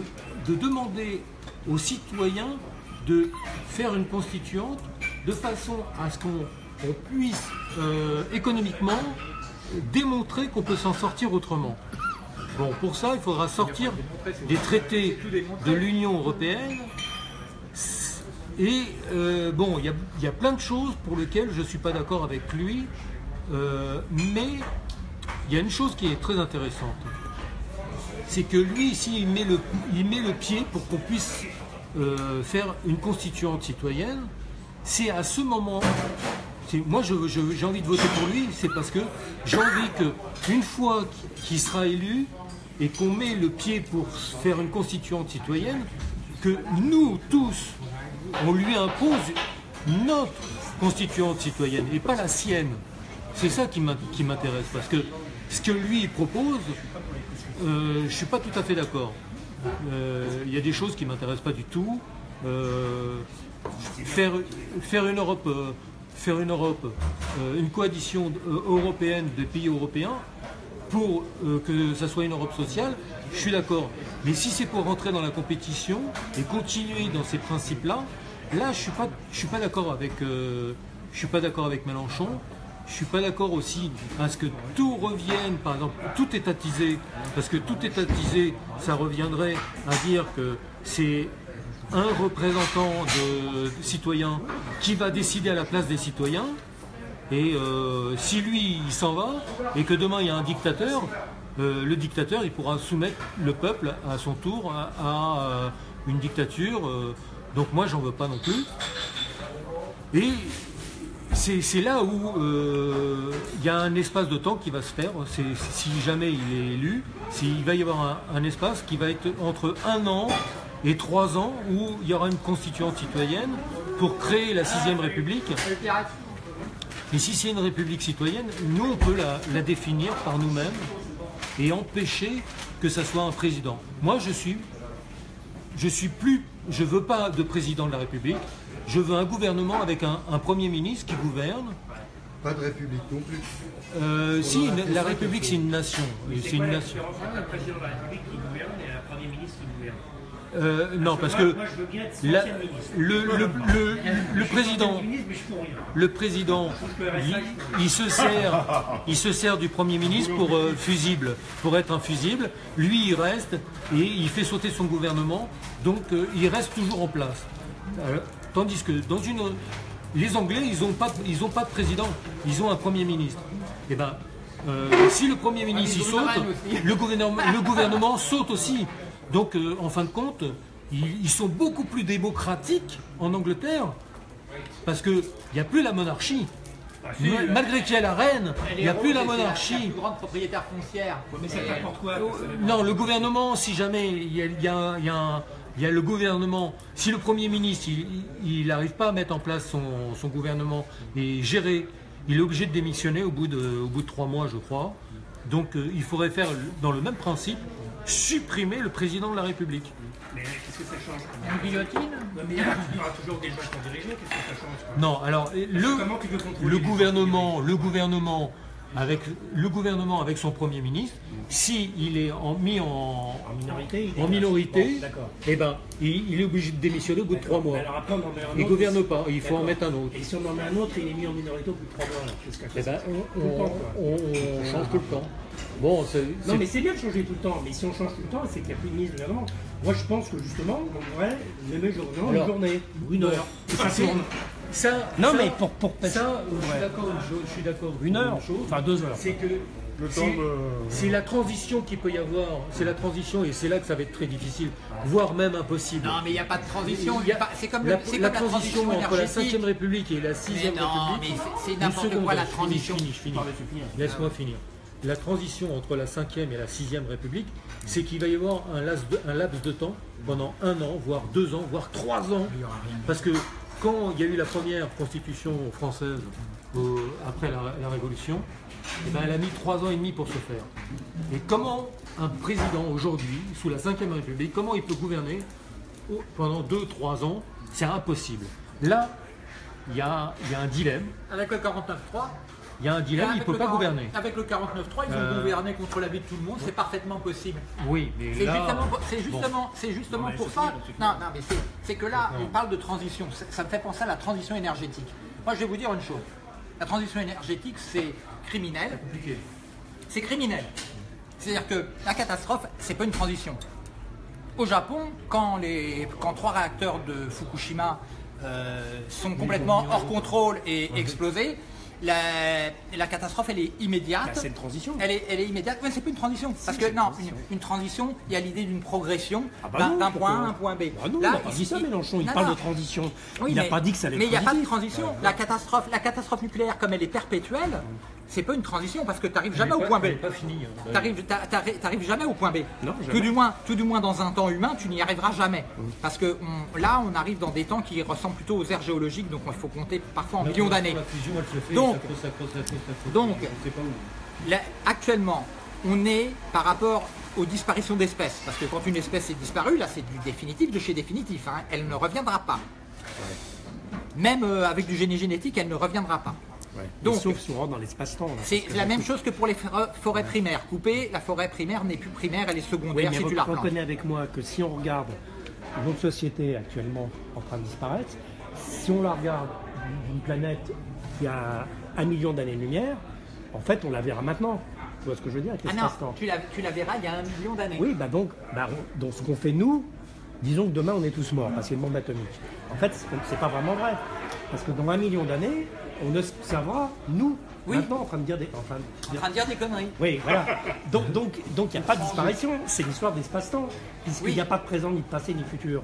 de demander aux citoyens de faire une constituante de façon à ce qu'on on puisse euh, économiquement démontrer qu'on peut s'en sortir autrement. Bon, pour ça, il faudra sortir des traités de l'Union européenne. Et euh, bon, il y a, il y a plein de choses pour lesquelles je ne suis pas d'accord avec lui, euh, mais il y a une chose qui est très intéressante. C'est que lui, ici, il met le, il met le pied pour qu'on puisse euh, faire une constituante citoyenne. C'est à ce moment, moi j'ai envie de voter pour lui, c'est parce que j'ai envie que une fois qu'il sera élu et qu'on met le pied pour faire une constituante citoyenne, que nous tous, on lui impose notre constituante citoyenne et pas la sienne. C'est ça qui m'intéresse parce que ce que lui propose, euh, je ne suis pas tout à fait d'accord. Euh, Il y a des choses qui ne m'intéressent pas du tout. Euh, faire, faire une Europe, faire une, Europe une coalition européenne des pays européens pour que ça soit une Europe sociale, je suis d'accord. Mais si c'est pour rentrer dans la compétition et continuer dans ces principes-là, là je suis pas, pas d'accord avec, je suis pas d'accord avec Mélenchon. Je suis pas d'accord aussi à ce que tout revienne, par exemple, tout étatisé, parce que tout étatisé, ça reviendrait à dire que c'est un représentant de, citoyens qui va décider à la place des citoyens. Et euh, si lui, il s'en va, et que demain il y a un dictateur, euh, le dictateur, il pourra soumettre le peuple à son tour à, euh, une dictature. donc moi, j'en veux pas non plus. Et c'est là où euh, il y a un espace de temps qui va se faire. Si jamais il est élu, s'il va y avoir un, espace qui va être entre un an et trois ans où il y aura une constituante citoyenne pour créer la sixième république. Et si c'est une république citoyenne, nous on peut la, la définir par nous-mêmes et empêcher que ça soit un président. Moi je suis, je suis plus, je veux pas de président de la République. Je veux un gouvernement avec un, un premier ministre qui gouverne. Pas de république non plus. Euh, si une- la République c'est une nation, c'est une nation. Un président de la République qui gouverne et un Premier ministre qui gouverne. Euh, non parce Moi- que Moi, la- le, le- le- le président, le président, il, il se sert, il se sert du premier ministre pour euh, fusible, pour être un fusible. Lui, il reste et il fait sauter son gouvernement, donc euh, il reste toujours en place. Tandis que dans une, les Anglais, ils n'ont pas, ils ont pas de président, ils ont un premier ministre. Et ben, euh, si le premier ministre ils ont saute, le gouvernement, le gouvernement saute aussi. Donc, euh, en fin de compte, ils, ils sont beaucoup plus démocratiques en Angleterre parce qu'il n'y a plus la monarchie. Ma- Malgré qu'il y a la reine, il n'y a plus la C'est la monarchie. plus grande propriétaire foncière. Mais ça t'apporte quoi Non, le gouvernement, si jamais il y a, il y a un- il y a un- il y a le gouvernement, si le Premier ministre il n'arrive pas à mettre en place son, son gouvernement et gérer, il est obligé de démissionner au bout de, au bout de trois mois, je crois. Donc euh, il faudrait faire, dans le même principe, supprimer le président de la République. Mais qu'est-ce que ça change? Une guillotine? Non, mais il y aura il y aura toujours des gens qui vont diriger, qu'est-ce que ça change? Non, alors le, gouvernement, le gouvernement, avec le gouvernement, avec son Premier ministre, si il est en- mis en, minorité, en Bon, eh ben, il, il est obligé de démissionner au bout de trois mois. Alors après, on en met un Il autre. gouverne pas, il faut en mettre un autre. Et si on en met un autre, il est mis en minorité au bout de trois mois. là. Eh ben, on, temps, change tout le temps. Bon, Non, mais c'est bien de changer tout le temps. Mais si on change tout le temps, c'est qu'il n'y a plus de ministre de gouvernement. Moi, je pense que justement, on devrait nommer le gouvernement une journée ou une heure. Ça Non, ça- mais pour. pour ça, je suis Ouais. d'accord. Je, suis d'accord. Une heure, chose, enfin deux heures. C'est que Le c'est- temps de- c'est la transition qu'il peut y avoir. C'est la transition et c'est là que ça va être très difficile, voire même impossible. Non, mais il n'y a pas de transition. Il y a- pas- C'est comme, la, la la transition transition entre la énergétique. 5ème République et la 6ème Mais non, République. mais c'est- n'importe quoi, la transition. Je finis, je finis. Laisse-moi finir. La transition entre la 5e et la 6e République, c'est qu'il va y avoir un laps, de, un laps de temps pendant un an, voire deux ans, voire trois ans. Parce que quand il y a eu la première constitution française au- après la, la Révolution, eh ben, elle a mis trois ans et demi pour se faire. Et comment un président aujourd'hui, sous la 5e République, comment il peut gouverner pendant deux, trois ans? C'est impossible. Là, il y a, un dilemme. Avec le 49.3, Il y a un dilemme, il ne peut pas 40 gouverner. Avec le 49.3, ils vont Euh, gouverner contre la vie de tout le monde, c'est parfaitement possible. Oui, mais C'est là, justement, c'est justement, Non, pour ça. Non, non, mais c'est- que là, on parle de transition. Ça ça me fait penser à la transition énergétique. Moi, je vais vous dire une chose. La transition énergétique, c'est criminel. C'est criminel. C'est-à-dire que la catastrophe, c'est pas une transition. Au Japon, quand, les, quand trois réacteurs de Fukushima euh, sont complètement hors contrôle et explosés, la, la catastrophe, elle est immédiate. Bah, c'est une transition. Elle est, elle est immédiate. Mais c'est pas une transition. Parce que non, transition. une, une transition, il y a l'idée d'une progression bah d'un point A à un point B. Ah non, Là, il n'a pas dit ça, Mélenchon. Il non, parle non. de transition. Oui, il n'a pas dit que ça allait Mais il n'y a pas de transition. La catastrophe, la catastrophe nucléaire, comme elle est perpétuelle, c'est pas une transition parce que tu n'arrives jamais hein. Jamais au point B. Non, tout jamais. du moins, tout du moins dans un temps humain, tu n'y arriveras jamais. Parce que on- là, on arrive dans des temps qui ressemblent plutôt aux ères géologiques, donc il faut compter parfois en millions d'années. Donc- donc-. Là, actuellement, on est par rapport aux disparitions d'espèces. Parce que quand une espèce est disparue, là, c'est du définitif de chez définitif. hein. Elle ne reviendra pas. Même euh, avec du génie génétique, elle ne reviendra pas. Donc, Donc, sauf si on rentre dans l'espace-temps. c'est la même chose que pour les forêts- forêts primaires. Coupées, la forêt primaire n'est plus primaire, elle est Oui, secondaire mais si tu la avec moi que si on regarde notre société actuellement en train de disparaître, si on la regarde d'une planète qui a un million d'années-lumière, en fait, on la verra maintenant. Tu vois ce que je veux dire avec Ah tu la, tu la verras il y a un million d'années. Oui, bah donc, bah, dans ce qu'on fait nous, disons que demain on est tous morts parce qu'il y a une bombe atomique. En fait, c'est pas vraiment vrai. Parce que dans un million d'années, on observera, nous, Oui. maintenant, en train de dire des. en train de En dire- train de dire des conneries. oui, voilà. Donc, donc, donc, il n'y a pas de disparition. C'est l'histoire d'espace-temps, puisqu'il Oui. n'y a pas de présent, ni de passé, ni de futur.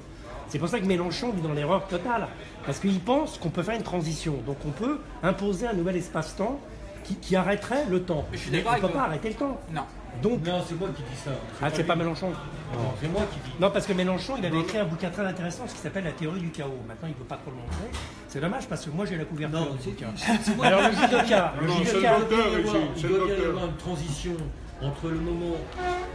C'est pour ça que Mélenchon vit dans l'erreur totale, parce qu'il pense qu'on peut faire une transition. Donc, on peut imposer un nouvel espace-temps qui, qui arrêterait le temps. Je suis Mais d'accord on ne peut pas arrêter le temps. Non. Donc, Non, c'est moi qui dis ça. ah, c'est pas. Mélenchon. Non, c'est moi qui dis. Non, parce que Mélenchon, il avait écrit un bouquin très intéressant, ce qui s'appelle La théorie du chaos. Maintenant, il ne veut pas trop le montrer. C'est dommage parce que moi, j'ai la couverture Non, du c'est bouquin. Alors, le judoka, le judoka. Il doit y avoir- c'est il le doit bien y docteur. avoir une transition entre le moment,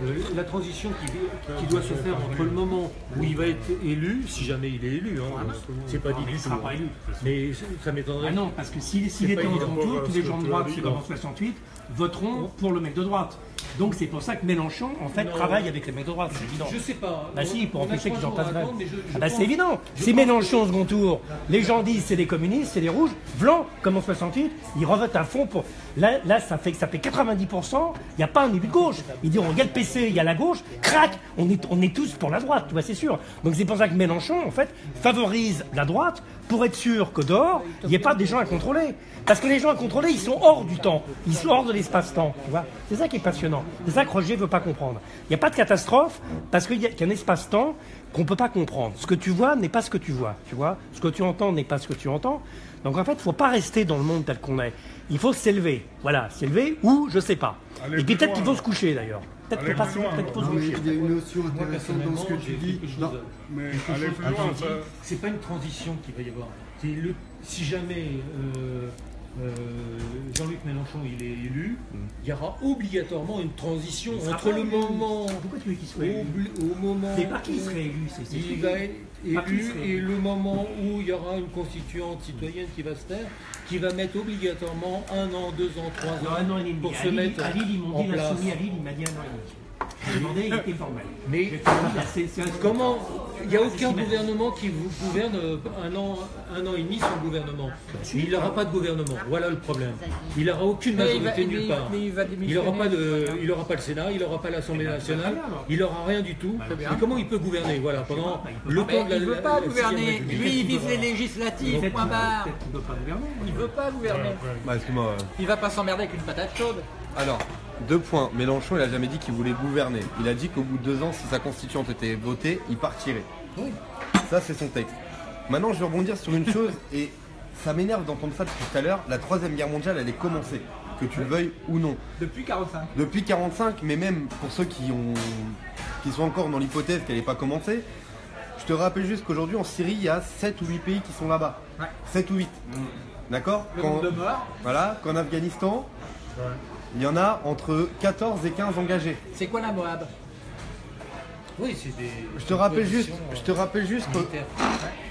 euh, la transition qui, qui doit se faire entre le moment où il va être élu, si jamais il est élu, hein, c'est pas dit du il tout, sera pas hein. élu. mais ça m'étonnerait. Ah non, parce que s'il s'il C'est était pas en tour, tous les gens de droite, c'est en 68, voteront pour le mec de droite. Donc c'est pour ça que Mélenchon, en fait, Non. travaille avec les mecs de droite, c'est évident. Je sais pas. Bah si, pour empêcher qu'ils en passent Ah bah c'est évident. pense- Mélenchon au second tour, les gens disent c'est des communistes, c'est des rouges, blancs, comme en 68, ils revotent à fond pour. Là, là ça fait ça fait 90%, il n'y a pas un élu de gauche. Ils diront regarde PC, il y a la gauche, crac, on est, on est tous pour la droite, tu vois, c'est sûr. Donc c'est pour ça que Mélenchon, en fait, favorise la droite pour être sûr que dehors, il n'y ait pas des gens à contrôler. Parce que les gens à contrôler, ils sont hors du temps, ils sont hors de l'espace-temps. C'est ça qui est passionnant. C'est ça que Roger ne veut pas comprendre. Il n'y a pas de catastrophe parce qu'il y a qu'un espace-temps qu'on ne peut pas comprendre. Ce que tu vois n'est pas ce que tu vois, tu vois. Ce que tu entends n'est pas ce que tu entends. Donc en fait, il ne faut pas rester dans le monde tel qu'on est. Il faut s'élever. Voilà, s'élever ou je sais pas. Et peut-être qu'il faut alors. se coucher d'ailleurs. Peut-être qu'il faut, plus loin, peut-être qu'il faut se Non, mais coucher. il y a une notion Moi, intéressante dans ce que tu dis. Non. Mais ça. C'est pas une transition qu'il va y avoir. Le, si jamais euh, euh, Jean-Luc Mélenchon il est élu, il y aura obligatoirement une transition entre pas le moment Pourquoi tu veux qu'il soit au, élu au moment C'est pas qui où serait élu, c'est- et le moment où il y aura une constituante citoyenne qui va se faire, qui va mettre obligatoirement un an, deux ans, trois ans un an et demi. pour À se Lille, mettre à Lille, ils m'ont en dit, la place. à Lille, il m'a dit un an et demi. J'ai demandé, il était formel. Mais dit, là, c'est- c'est un- comment Il n'y a aucun gouvernement qui vous gouverne euh, un an, un an et demi sans gouvernement. Il n'aura pas de gouvernement. Voilà le problème. Il n'aura aucune il majorité nulle il- part. il Il n'aura pas démissionner. de, il aura pas le Sénat, il n'aura pas l'Assemblée nationale, il n'aura rien du tout. bien. Et comment il peut gouverner Voilà pendant le Mais temps de la. il veut la- pas gouverner. Lui, il vise les législatives. Point barre. peut-être qu'il veut pas gouverner. Il veut pas gouverner. Bah, excuse-moi. Il va pas s'emmerder avec une patate chaude. Alors, deux points. Mélenchon, il a jamais dit qu'il voulait gouverner. Il a dit qu'au bout de deux ans, si sa constituante était votée, il partirait. Ça, c'est son texte. Maintenant, je vais rebondir sur une chose, et ça m'énerve d'entendre ça depuis tout à l'heure. La troisième guerre mondiale, elle est commencée, que tu le veuilles ou non. Depuis 45. Depuis 45, mais même pour ceux qui, ont, qui sont encore dans l'hypothèse qu'elle n'est pas commencée, je te rappelle juste qu'aujourd'hui en Syrie, il y a 7 ou 8 pays qui sont là-bas. Ouais. 7 ou 8. D'accord Le Qu'en- nombre de morts, Voilà, qu'en Afghanistan, il y en a entre 14 et 15 engagés. c'est quoi la Moab? Oui, c'est des. Je te rappelle juste, je te rappelle juste que,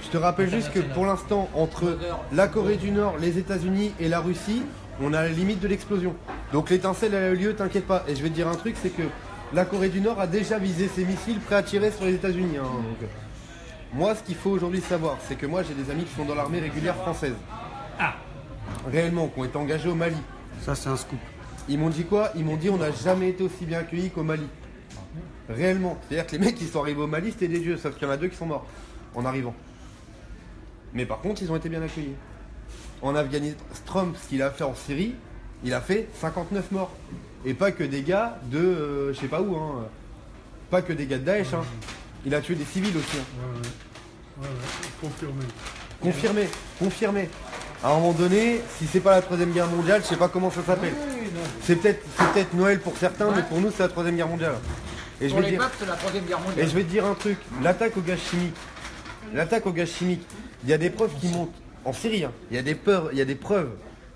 je te rappelle juste que pour l'instant, entre la Corée du Nord, les États-Unis et la Russie, on à la limite de l'explosion. Donc l'étincelle elle a eu lieu, t'inquiète pas. Et je vais te dire un truc, c'est que la Corée du Nord a déjà visé ses missiles prêts à tirer sur les États-Unis. hein. Donc, moi, ce qu'il faut aujourd'hui savoir, c'est que moi j'ai des amis qui sont dans l'armée régulière française. Ah, Réellement, qui ont été engagés au Mali. Ça, c'est un scoop. Ils m'ont dit quoi Ils m'ont dit on n'a jamais été aussi bien accueillis qu'au Mali. Réellement. C'est-à-dire que les mecs qui sont arrivés au Mali, c'était des dieux, sauf qu'il y en a deux qui sont morts en arrivant. Mais par contre, ils ont été bien accueillis. En Afghanistan, Trump, ce qu'il a fait en Syrie, il a fait 59 morts. Et pas que des gars de euh, je sais pas où, hein. Pas que des gars de Daesh, hein. Il a tué des civils aussi. hein. Ouais, ouais. Ouais, ouais. Confirmé. Confirmé, confirmé. À un moment donné, si c'est pas la troisième guerre mondiale, je sais pas comment ça s'appelle. C'est peut-être Noël pour certains, mais pour nous c'est la troisième guerre mondiale. Et je vais les dire, peuples, c'est la troisième guerre et mondiale. je vais te dire un truc, l'attaque au gaz chimique, l'attaque au gaz chimique, il y a des preuves qui montrent, en Syrie, hein, il y a des preuves, il y a des preuves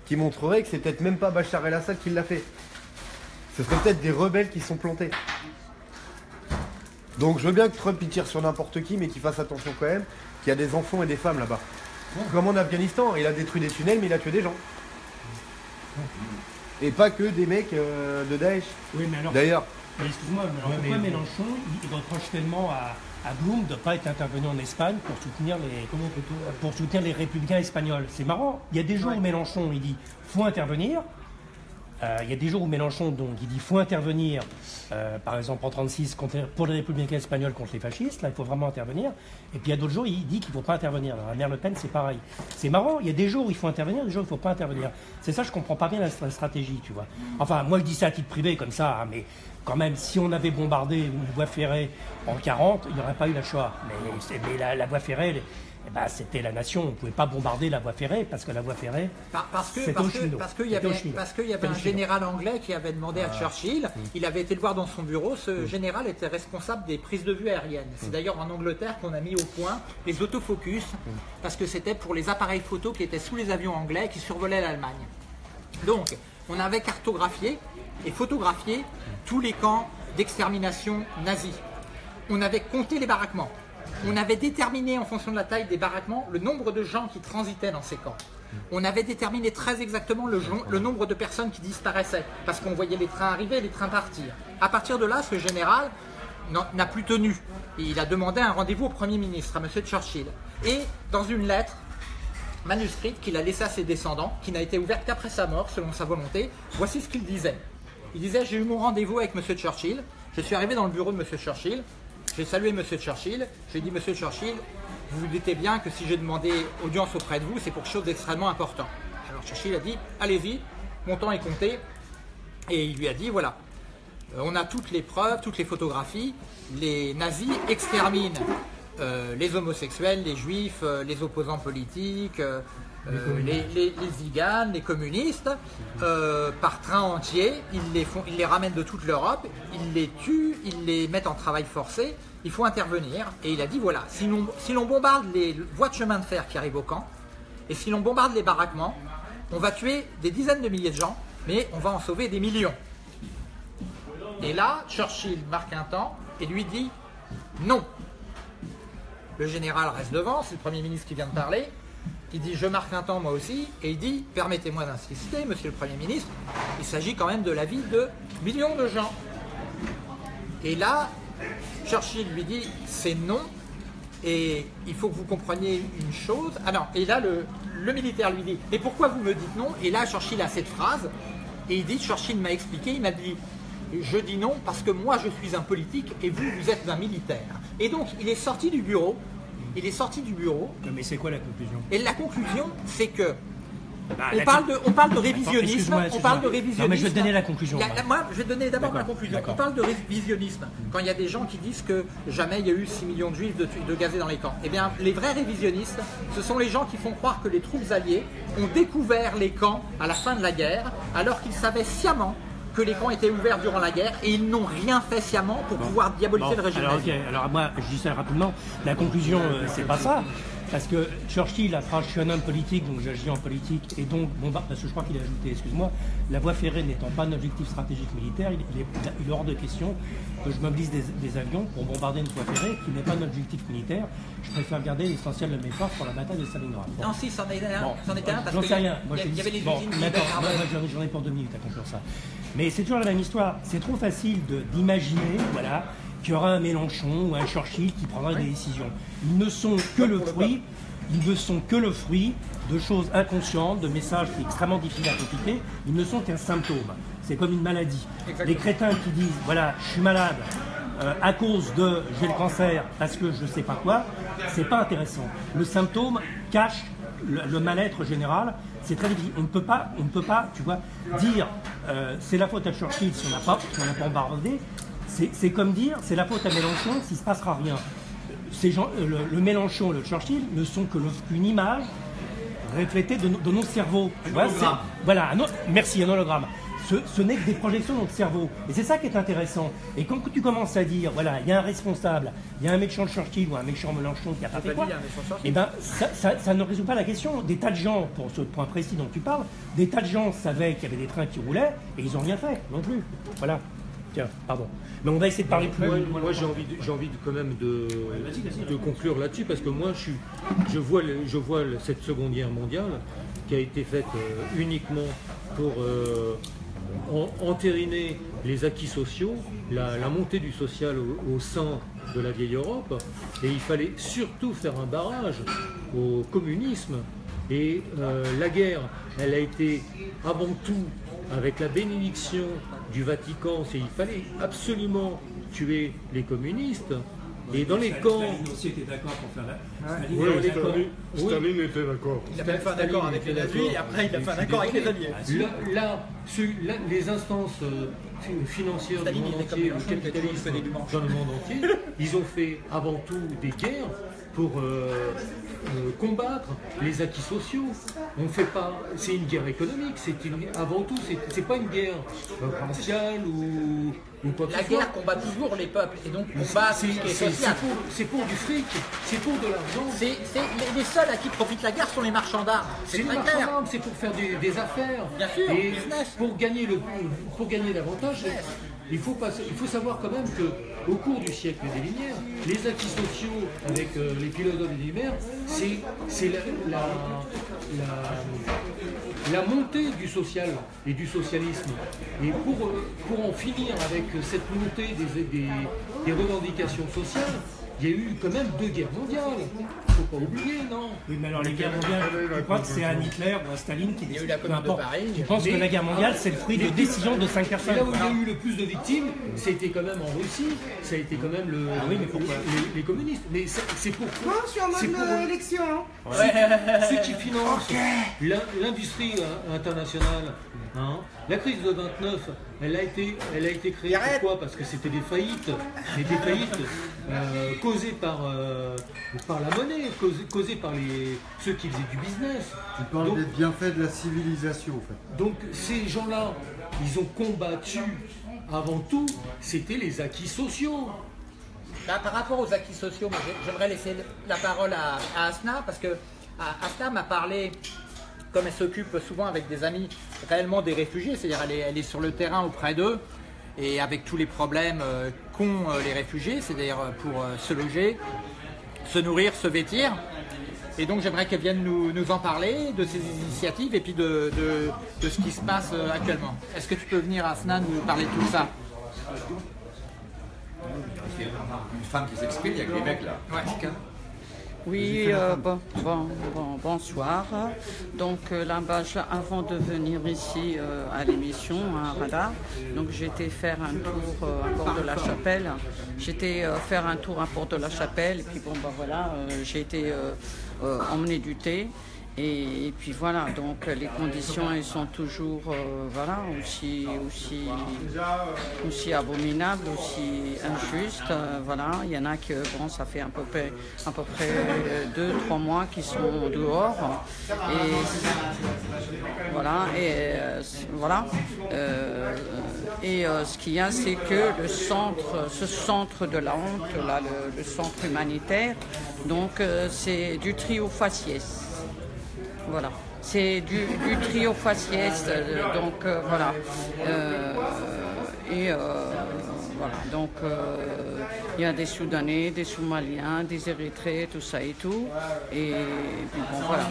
qui montreraient que c'est peut-être même pas Bachar el-Assad qui l'a fait. Ce serait peut-être des rebelles qui sont plantés. Donc je veux bien que Trump il tire sur n'importe qui, mais qu'il fasse attention quand même qu'il y a des enfants et des femmes là-bas. Comme en Afghanistan, il a détruit des tunnels, mais il a tué des gens. Et pas que des mecs euh, de Daesh. oui, mais alors, D'ailleurs, mais excuse-moi, mais alors pourquoi Mélenchon, il, reproche tellement à, à Blum de ne pas être intervenu en Espagne pour soutenir les, pour soutenir les républicains espagnols? C'est marrant. Il y a des jours où Mélenchon, il dit faut intervenir. Euh, il y a des jours où Mélenchon, donc, il dit faut intervenir, euh, par exemple en 36, contre- pour les républicains espagnols contre les fascistes, là il faut vraiment intervenir. Et puis il y a d'autres jours, il dit qu'il ne faut pas intervenir. La mère Le Pen, c'est pareil. C'est marrant, il y a des jours où il faut intervenir, des jours où il ne faut pas intervenir. C'est ça, je comprends pas bien la, stratégie, tu vois. Enfin, moi je dis ça à titre privé comme ça, hein, mais quand même, si on avait bombardé une voie ferrée en 40, il n'y aurait pas eu la Shoah. Mais la, la voie ferrée, elle- eh ben, c'était la nation. On ne pouvait pas bombarder la voie ferrée parce que la voie ferrée, Par- Parce que parce qu'il y avait parce y un général anglais qui avait demandé à Churchill. Il avait été le voir dans son bureau. Ce général était responsable des prises de vue aériennes. C'est d'ailleurs en Angleterre qu'on a mis au point les autofocus parce que c'était pour les appareils photo qui étaient sous les avions anglais qui survolaient l'Allemagne. Donc, on avait cartographié et photographié tous les camps d'extermination nazis. On avait compté les baraquements. On avait déterminé en fonction de la taille des baraquements le nombre de gens qui transitaient dans ces camps. On avait déterminé très exactement le, nombre de personnes qui disparaissaient parce qu'on voyait les trains arriver et les trains partir. À partir de là, ce général n'a plus tenu. Et il a demandé un rendez-vous au Premier ministre, à M. Churchill. Et dans une lettre, manuscrite qu'il a laissée à ses descendants, qui n'a été ouverte qu'après sa mort, selon sa volonté. Voici ce qu'il disait. Il disait J'ai eu mon rendez-vous avec M. Churchill. Je suis arrivé dans le bureau de M. Churchill. J'ai salué M. Churchill. J'ai dit Monsieur Churchill, vous vous doutez bien que si j'ai demandé audience auprès de vous, c'est pour quelque chose d'extrêmement important. Alors Churchill a dit Allez-y, mon temps est compté. Et il lui a dit Voilà, euh, on a toutes les preuves, toutes les photographies. Les nazis exterminent euh, les homosexuels, les juifs, euh, les opposants politiques, les, les, les ziganes, les communistes, euh, par train entier. Ils les, font, ils les ramènent de toute l'Europe, ils les tuent, ils les mettent en travail forcé. Il faut intervenir. Et il a dit voilà, si l'on si l'on bombarde les voies de chemin de fer qui arrivent au camp, et si l'on bombarde les baraquements, on va tuer des dizaines de milliers de gens, mais on va en sauver des millions. Et là, Churchill marque un temps et lui dit non. Le général reste devant, c'est le Premier ministre qui vient de parler. Il dit je marque un temps moi aussi, et il dit permettez-moi d'insister, monsieur le Premier ministre, il s'agit quand même de la vie de millions de gens. Et là, Churchill lui dit c'est non, et il faut que vous compreniez une chose. Ah non, et là le, le militaire lui dit mais pourquoi vous me dites non? Et là Churchill a cette phrase, et il dit Churchill m'a expliqué, il m'a dit je dis non parce que moi je suis un politique et vous, vous êtes un militaire. Et donc il est sorti du bureau, il est sorti du bureau, mais c'est quoi la conclusion? Et la conclusion c'est que Bah, on la parle, de, on parle de Attends, révisionnisme. On parle de révisionnisme. Non, mais je vais te donner la conclusion, moi. je vais te donner d'abord ma D'accord, conclusion. On parle de révisionnisme. Quand il y a des gens qui disent que jamais il y a eu 6 millions de juifs de gazés dans les camps. Eh bien, les vrais révisionnistes, ce sont les gens qui font croire que les troupes alliées ont découvert les camps à la fin de la guerre, alors qu'ils savaient sciemment que les camps étaient ouverts durant la guerre et ils n'ont rien fait sciemment pour pouvoir diaboliser Bon, le régime alors, nazi. alors moi, je dis ça rapidement. La conclusion, euh, c'est pas ça. Parce que Churchill a Je suis un homme politique, donc j'agis en politique, et donc, bon, bah, parce que je crois qu'il a ajouté, excuse-moi, la voie ferrée n'étant pas un objectif stratégique militaire, il, est, il est hors de question que je mobilise des, des avions pour bombarder une voie ferrée qui n'est pas un objectif militaire. Je préfère garder l'essentiel de mes forces pour la bataille de Stalingrad. Bon. Non, si, c'en était un, Bon, c'en était un parce J'en sais rien. Moi, y avait les bon, usines j'en ai- pour deux minutes à conclure ça. Mais c'est toujours la même histoire. C'est trop facile de- d'imaginer voilà, qu'il y aura un Mélenchon ou un Churchill qui prendra des décisions. Ils ne sont que le fruit. Ils ne sont que le fruit de choses inconscientes, de messages qui sont extrêmement difficiles à compliquer. Ils ne sont qu'un symptôme. C'est comme une maladie. Les crétins qui disent voilà, je suis malade euh, à cause de j'ai le cancer parce que je ne sais pas quoi, c'est pas intéressant. Le symptôme cache le, le mal-être général. C'est très difficile. On ne peut pas, on ne peut pas, tu vois, dire euh, c'est la faute à Churchill si on n'a pas, si on n'a pas. C'est comme dire c'est la faute à Mélenchon s'il ne se passera rien. Ces gens, euh, le, le Mélenchon et le Churchill ne sont que qu'une image reflétée de, nos- de nos cerveaux. Tu vois, voilà, un merci, un hologramme. Ce, ce n'est que des projections de notre cerveau. Et c'est ça qui est intéressant. Et quand tu commences à dire, voilà, il y a un responsable, il y a un méchant Churchill ou un méchant Mélenchon qui a pas fait quoi, Churchill. eh ben, ça, ça- ça ne résout pas la question. Des tas de gens, pour ce point précis dont tu parles, des tas de gens savaient qu'il y avait des trains qui roulaient et ils n'ont rien fait non plus. Voilà. Tiens, pardon. Mais on va essayer de parler plus. Moi, moi, j'ai envie, de- j'ai envie de, quand même de, de conclure là-dessus parce que moi je, suis, je vois, le- je vois le- cette seconde guerre mondiale qui a été faite euh, uniquement pour euh, en- entériner les acquis sociaux, la, la montée du social au, au sein de la vieille Europe et il fallait surtout faire un barrage au communisme et euh, la guerre, elle a été avant tout avec la bénédiction du Vatican, c'est il fallait absolument tuer les communistes. Et dans les camps, aussi était d'accord pour faire la. Oui, dans les camps- Staline, oui. Staline était d'accord. Il a fait un accord avec les nazis et après il a fait un accord avec les alliés. Là, les instances euh, fi- financières Staline, du monde était entier, le était capitalisme dans le monde entier, ils ont fait avant tout des guerres pour euh, combattre les acquis sociaux. On fait pas, c'est une guerre économique. C'est une- avant tout, c'est pas une guerre euh, raciale ou, ou quoi que La guerre combat toujours les peuples et donc combat C'est ce pour, du fric, c'est pour de l'argent. C'est, les, les seuls à qui profite la guerre sont les marchands d'armes. C'est C'est le très marchand clair. d'armes, c'est pour faire des, des affaires. Bien sûr, Et business. pour gagner le pour gagner davantage, il faut savoir quand même que au cours du siècle des Lumières, les acquis sociaux avec euh, les philosophes des Lumières, c'est la, montée du social et du socialisme. Et pour, en finir avec cette montée des revendications sociales, il y a eu quand même deux guerres mondiales. Faut pas oublier, non Oui, mais alors les guerres mondiales, tu crois que c'est un Hitler ou un Staline qui y a eu décide la Commune de. Paris. Tu penses que la guerre mondiale, c'est le fruit de Les- décisions de cinq Et personnes là où il y a eu le plus de victimes, c'était quand même en Russie, ça a été quand même le, Ah oui, mais pourquoi les, les communistes. Mais c'est c'est pour, je suis en c'est mode pour élection. hein. ceux qui financent l'in- l'industrie euh, internationale. hein. La crise de 29, elle a été, elle a été créée Arrête. pourquoi Parce que c'était des faillites, mais des faillites euh, causées par, euh, par la monnaie, causées par les, ceux qui faisaient du business. Tu parles Donc- des bienfaits de la civilisation, en fait. donc ces gens-là, ils ont combattu avant tout, c'était les acquis sociaux. Bah, par rapport aux acquis sociaux, j'aimerais laisser la parole à, à Asna parce que Asna m'a parlé comme elle s'occupe souvent avec des amis réellement des réfugiés, c'est-à-dire elle est, elle est sur le terrain auprès d'eux, et avec tous les problèmes euh, qu'ont euh, les réfugiés, c'est-à-dire euh, pour se loger, se nourrir, se vêtir. Et donc j'aimerais qu'elle vienne nous, nous en parler, de ses initiatives et puis de, de- de ce qui se passe euh, actuellement. Est-ce que tu peux venir, Asna, nous parler de tout ça? Une femme qui s'exprime, il y a que les mecs là. Oui, euh, bon, bon, bon- bonsoir. Donc euh, là, avant de venir ici euh, à l'émission, à Radar, donc j'étais faire un tour euh, à Port de la Chapelle. J'étais faire un tour à Port de la Chapelle, et puis bon, bah voilà, j'ai été emmener du thé. Et, puis voilà, donc les conditions elles sont toujours euh, voilà aussi aussi aussi abominables, aussi injustes. euh, voilà, il y en a que bon, ça fait à peu près euh, deux trois mois qu'ils sont dehors. Et voilà et voilà. Et ce qu'il y a c'est que le centre ce centre de la honte là le, le centre humanitaire donc c'est du trio faciès voilà. C'est du, du trio faciès, euh, donc euh, voilà. Euh, voilà, donc euh, il y a des Soudanais, des Somaliens, des Érythréens, tout ça et tout. Et, puis bon, voilà.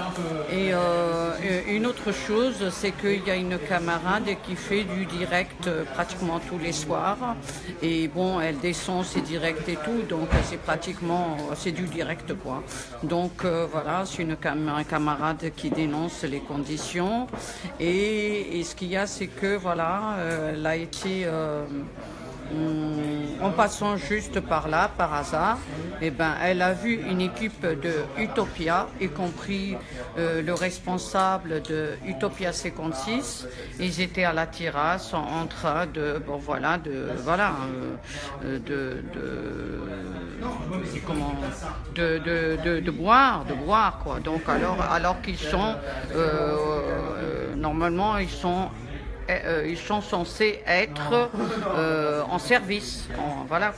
Et euh, une autre chose, c'est qu'il y a une camarade qui fait du direct euh, pratiquement tous les soirs. Et bon, elle descend ses directs et tout, donc c'est pratiquement, c'est du direct quoi. Donc voilà, c'est une un camarade qui dénonce les conditions. Et, ce qu'il y a, c'est que voilà, elle a été en passant juste par là, par hasard, eh ben, elle a vu une équipe de Utopia, y compris euh, le responsable de Utopia 56. Ils étaient à la terrasse en, train de, bon voilà, de, voilà, euh, de, de, de, de, de, boire, de boire quoi. Donc alors, alors qu'ils sont, euh, euh, normalement, ils sont euh, ils sont censés être euh, en service. voilà.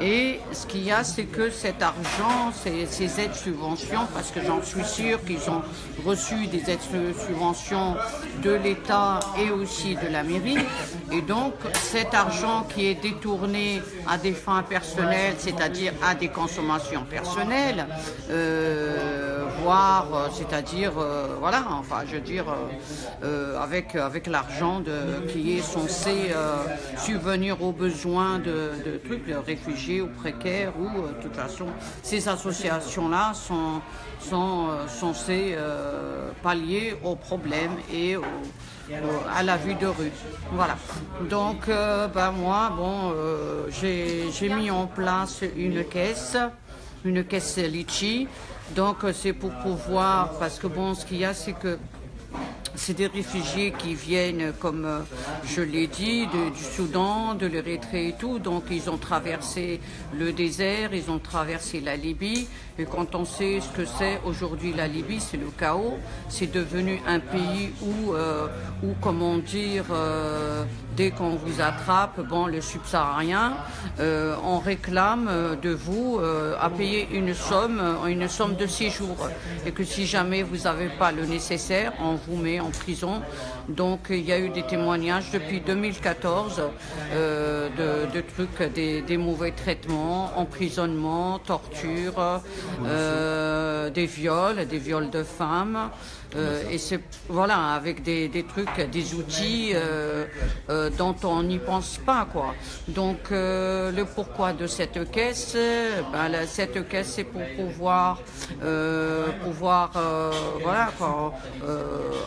Et ce qu'il y a, c'est que cet argent, ces, ces aides subventions, parce que j'en suis sûre qu'ils ont reçu des aides subventions de l'État et aussi de la mairie. Et donc, cet argent qui est détourné à des fins personnelles, c'est-à-dire à des consommations personnelles, euh, euh, c'est-à-dire, euh, voilà, enfin, je veux dire, euh, avec, avec l'argent qui est censé subvenir aux besoins de, trucs, de réfugiés ou précaires, ou de toute façon, ces associations-là sont, sont censées pallier aux problèmes et à la vue de rue. Voilà. Donc, ben moi, bon, j'ai j'ai mis en place une caisse, une caisse litchi. Donc, euh, c'est pour pouvoir, parce que bon, ce qu'il y a, c'est que c'est des réfugiés qui viennent, comme euh, je l'ai dit, de- du Soudan, de l'Érythrée et tout. Donc ils ont traversé le désert, ils ont traversé la Libye. Et quand on sait ce que c'est aujourd'hui la Libye, c'est le chaos. C'est devenu un pays où, euh, où comment dire, dès qu'on vous attrape, bon, le subsaharien, euh, on réclame euh, de vous euh, à payer une somme, une somme de six jours. Et que si jamais vous n'avez pas le nécessaire, on vous met en prison. Donc il y a eu des témoignages depuis 2014 euh, de, trucs, des, des mauvais traitements, emprisonnement, torture, des viols, des viols de femmes. Euh, et c'est voilà avec des, des trucs, des outils euh, euh, dont on n'y pense pas quoi. Donc euh, le pourquoi de cette caisse, ben, la- cette caisse c'est pour pouvoir euh, pouvoir euh, voilà quoi,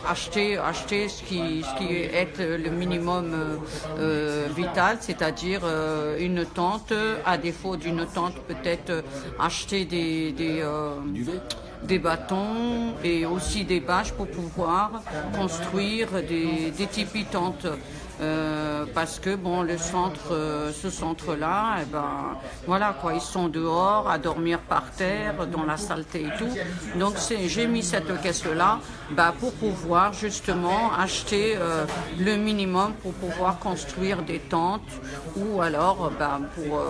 acheter acheter ce qui ce qui est le minimum vital, c'est-à-dire une tente. À défaut d'une tente, peut-être acheter des des des bâtons et aussi des bâches pour pouvoir construire des, des tipis tentes. Euh, parce que bon, le centre, euh, ce centre-là, eh ben, voilà quoi, ils sont dehors à dormir par terre, dans la saleté et tout. Donc j'ai mis cette caisse-là bah, pour pouvoir justement acheter euh, le minimum pour pouvoir construire des tentes ou alors bah, pour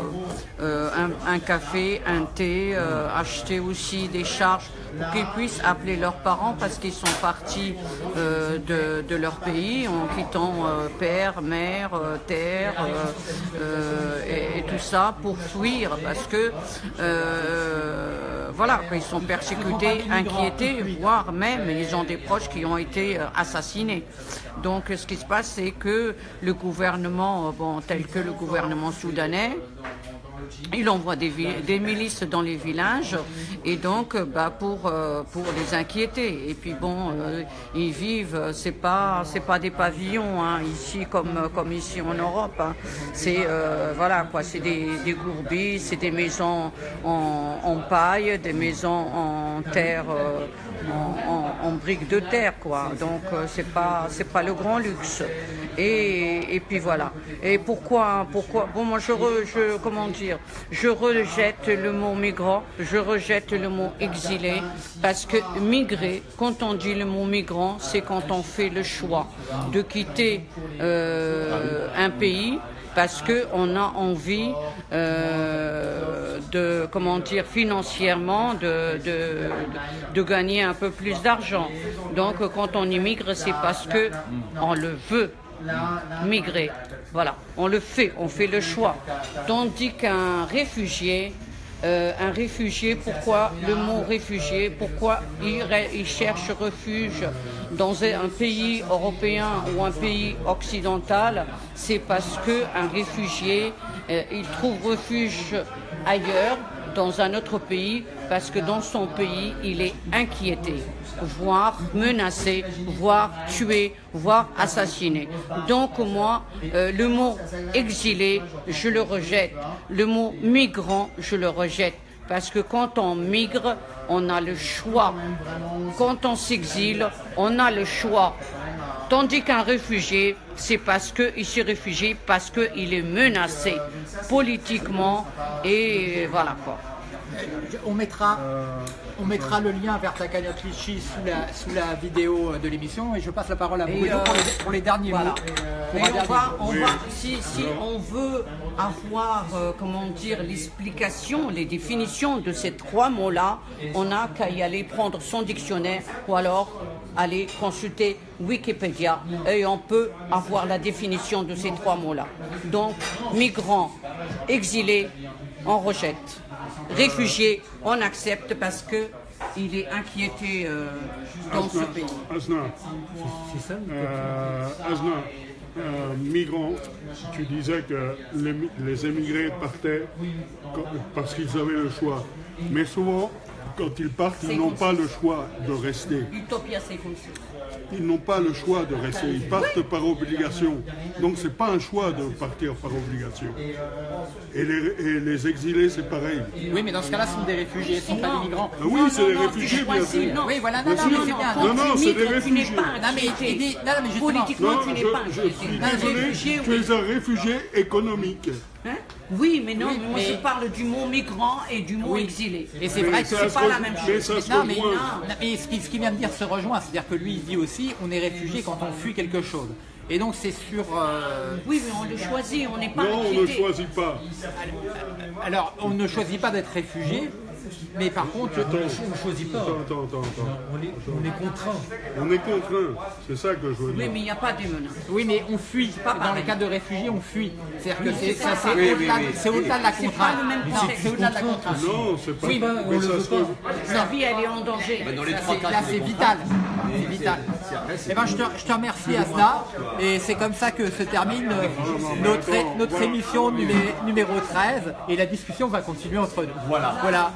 un, café, un thé, acheter aussi des charges pour qu'ils puissent appeler leurs parents parce qu'ils sont partis de, de leur pays en quittant père, mère, euh, terre euh, euh, et, et tout ça pour fuir parce que voilà, ils sont persécutés, inquiétés, voire même ils ont des proches qui ont été assassinés. Donc ce qui se passe, c'est que le gouvernement, bon, tel que le gouvernement soudanais, il envoie des, milices dans les villages et donc euh, bah, pour euh, pour les inquiéter. Et puis bon euh, ils vivent c'est pas pas des pavillons hein, ici comme comme ici en Europe hein. c'est voilà des, gourbis c'est des maisons en, paille des maisons en terre en, briques de terre quoi. Donc c'est pas pas le grand luxe et, et puis voilà. Et pourquoi pourquoi bon moi je, comment dire? Je rejette le mot migrant je rejette le mot exilé parce que migrer quand on dit le mot migrant c'est quand on fait le choix de quitter euh, un pays parce qu'on a envie euh, de, comment dire, financièrement, de, de, de gagner un peu plus d'argent. Donc quand on immigre, c'est parce que on le veut migrer. Voilà, on le fait, on fait le choix. Tandis qu'un réfugié, euh, un réfugié, pourquoi le mot réfugié Pourquoi il, cherche refuge dans un pays européen ou un pays occidental C'est parce que un réfugié, euh, il trouve refuge ailleurs, dans un autre pays, parce que dans son pays, il est inquiété, voire menacé, voire tué, voire assassiné. Donc moi, euh, le mot exilé, je le rejette. Le mot migrant, je le rejette. Parce que quand on migre, on a le choix. Quand on s'exile, on a le choix. Tandis qu'un réfugié, c'est parce qu'il s'est réfugié, parce qu'il est menacé politiquement et voilà quoi. On mettra, on mettra le lien vers ta cagnotte Litchi sous la, sous la vidéo de l'émission et je passe la parole à Bruno pour, euh, les, pour les derniers Voilà. mots. Pour Et on dernier va, on va, si, si on veut avoir, euh, comment dire, l'explication, les définitions de ces trois mots-là, on n'a qu'à y aller prendre son dictionnaire ou alors aller consulter Wikipédia et on peut avoir la définition de ces trois mots-là. Donc, migrant, exilé, on rejette. Réfugié, on accepte parce que il est inquiété euh, dans ce pays. Asna, C'est ça euh, Asna, euh, migrants, tu disais que les, les émigrés partaient parce qu'ils avaient le choix. Mais souvent, quand ils partent, ils n'ont pas le choix de rester. Ils n'ont pas le choix de rester. Ils partent par obligation. Donc, c'est pas un choix de partir par obligation. Et les, et les exilés, c'est pareil. Oui, mais dans ce cas-là, ce sont des réfugiés, ce ne sont pas des migrants. Ah oui, c'est des réfugiés, tu bien choisis, sûr. non. Oui, voilà, non, non, mais c'est bien. Non, non, c'est des réfugiés. pas Non, mais Politiquement, Non, tu n'es je, pas je suis désolé, tu es un réfugié économique. Hein? Oui, mais non, Oui, moi mais- je parle du mot migrant et du mot Oui. exilé. Et c'est vrai que c'est pas la même chose. Non, mais, non, mais ce qui- ce qu'il vient de dire se rejoint, c'est-à-dire que lui il dit aussi on est réfugié quand on fuit quelque chose. Et donc c'est sur. euh, Oui, mais on le choisit, on n'est pas Non, on ne choisit pas. alors on ne choisit pas d'être réfugié, mais par contre. Attends, On ne choisit pas. attends, attends, attends, attends. On est, on est contraint. On est contraint. C'est ça que je veux Oui, dire. mais il n'y a pas des menaces. Oui, mais on fuit. pas Dans pareil. le cas de réfugiés, on fuit. C'est-à-dire que Oui, c'est au-delà c'est au-delà de la contrainte. c'est au-delà de la contrainte. Non, c'est pas. Oui, bah, on mais le veut pas. Sa vie, elle est en danger. Dans les Là, trois c'est- cas, là, c'est c'est des vital. C'est vital. Eh ben, je, te, je te remercie, Asna. Et c'est comme ça que se termine euh, notre, notre émission numé- numéro 13. Et la discussion va continuer entre nous. Voilà. voilà.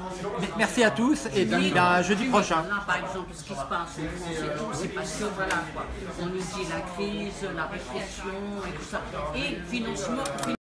Merci à tous. Et puis, ben, jeudi prochain. Là, par exemple, ce qui se passe en tout, c'est parce que voilà quoi. On nous dit la crise, la répression et tout ça. Et financement.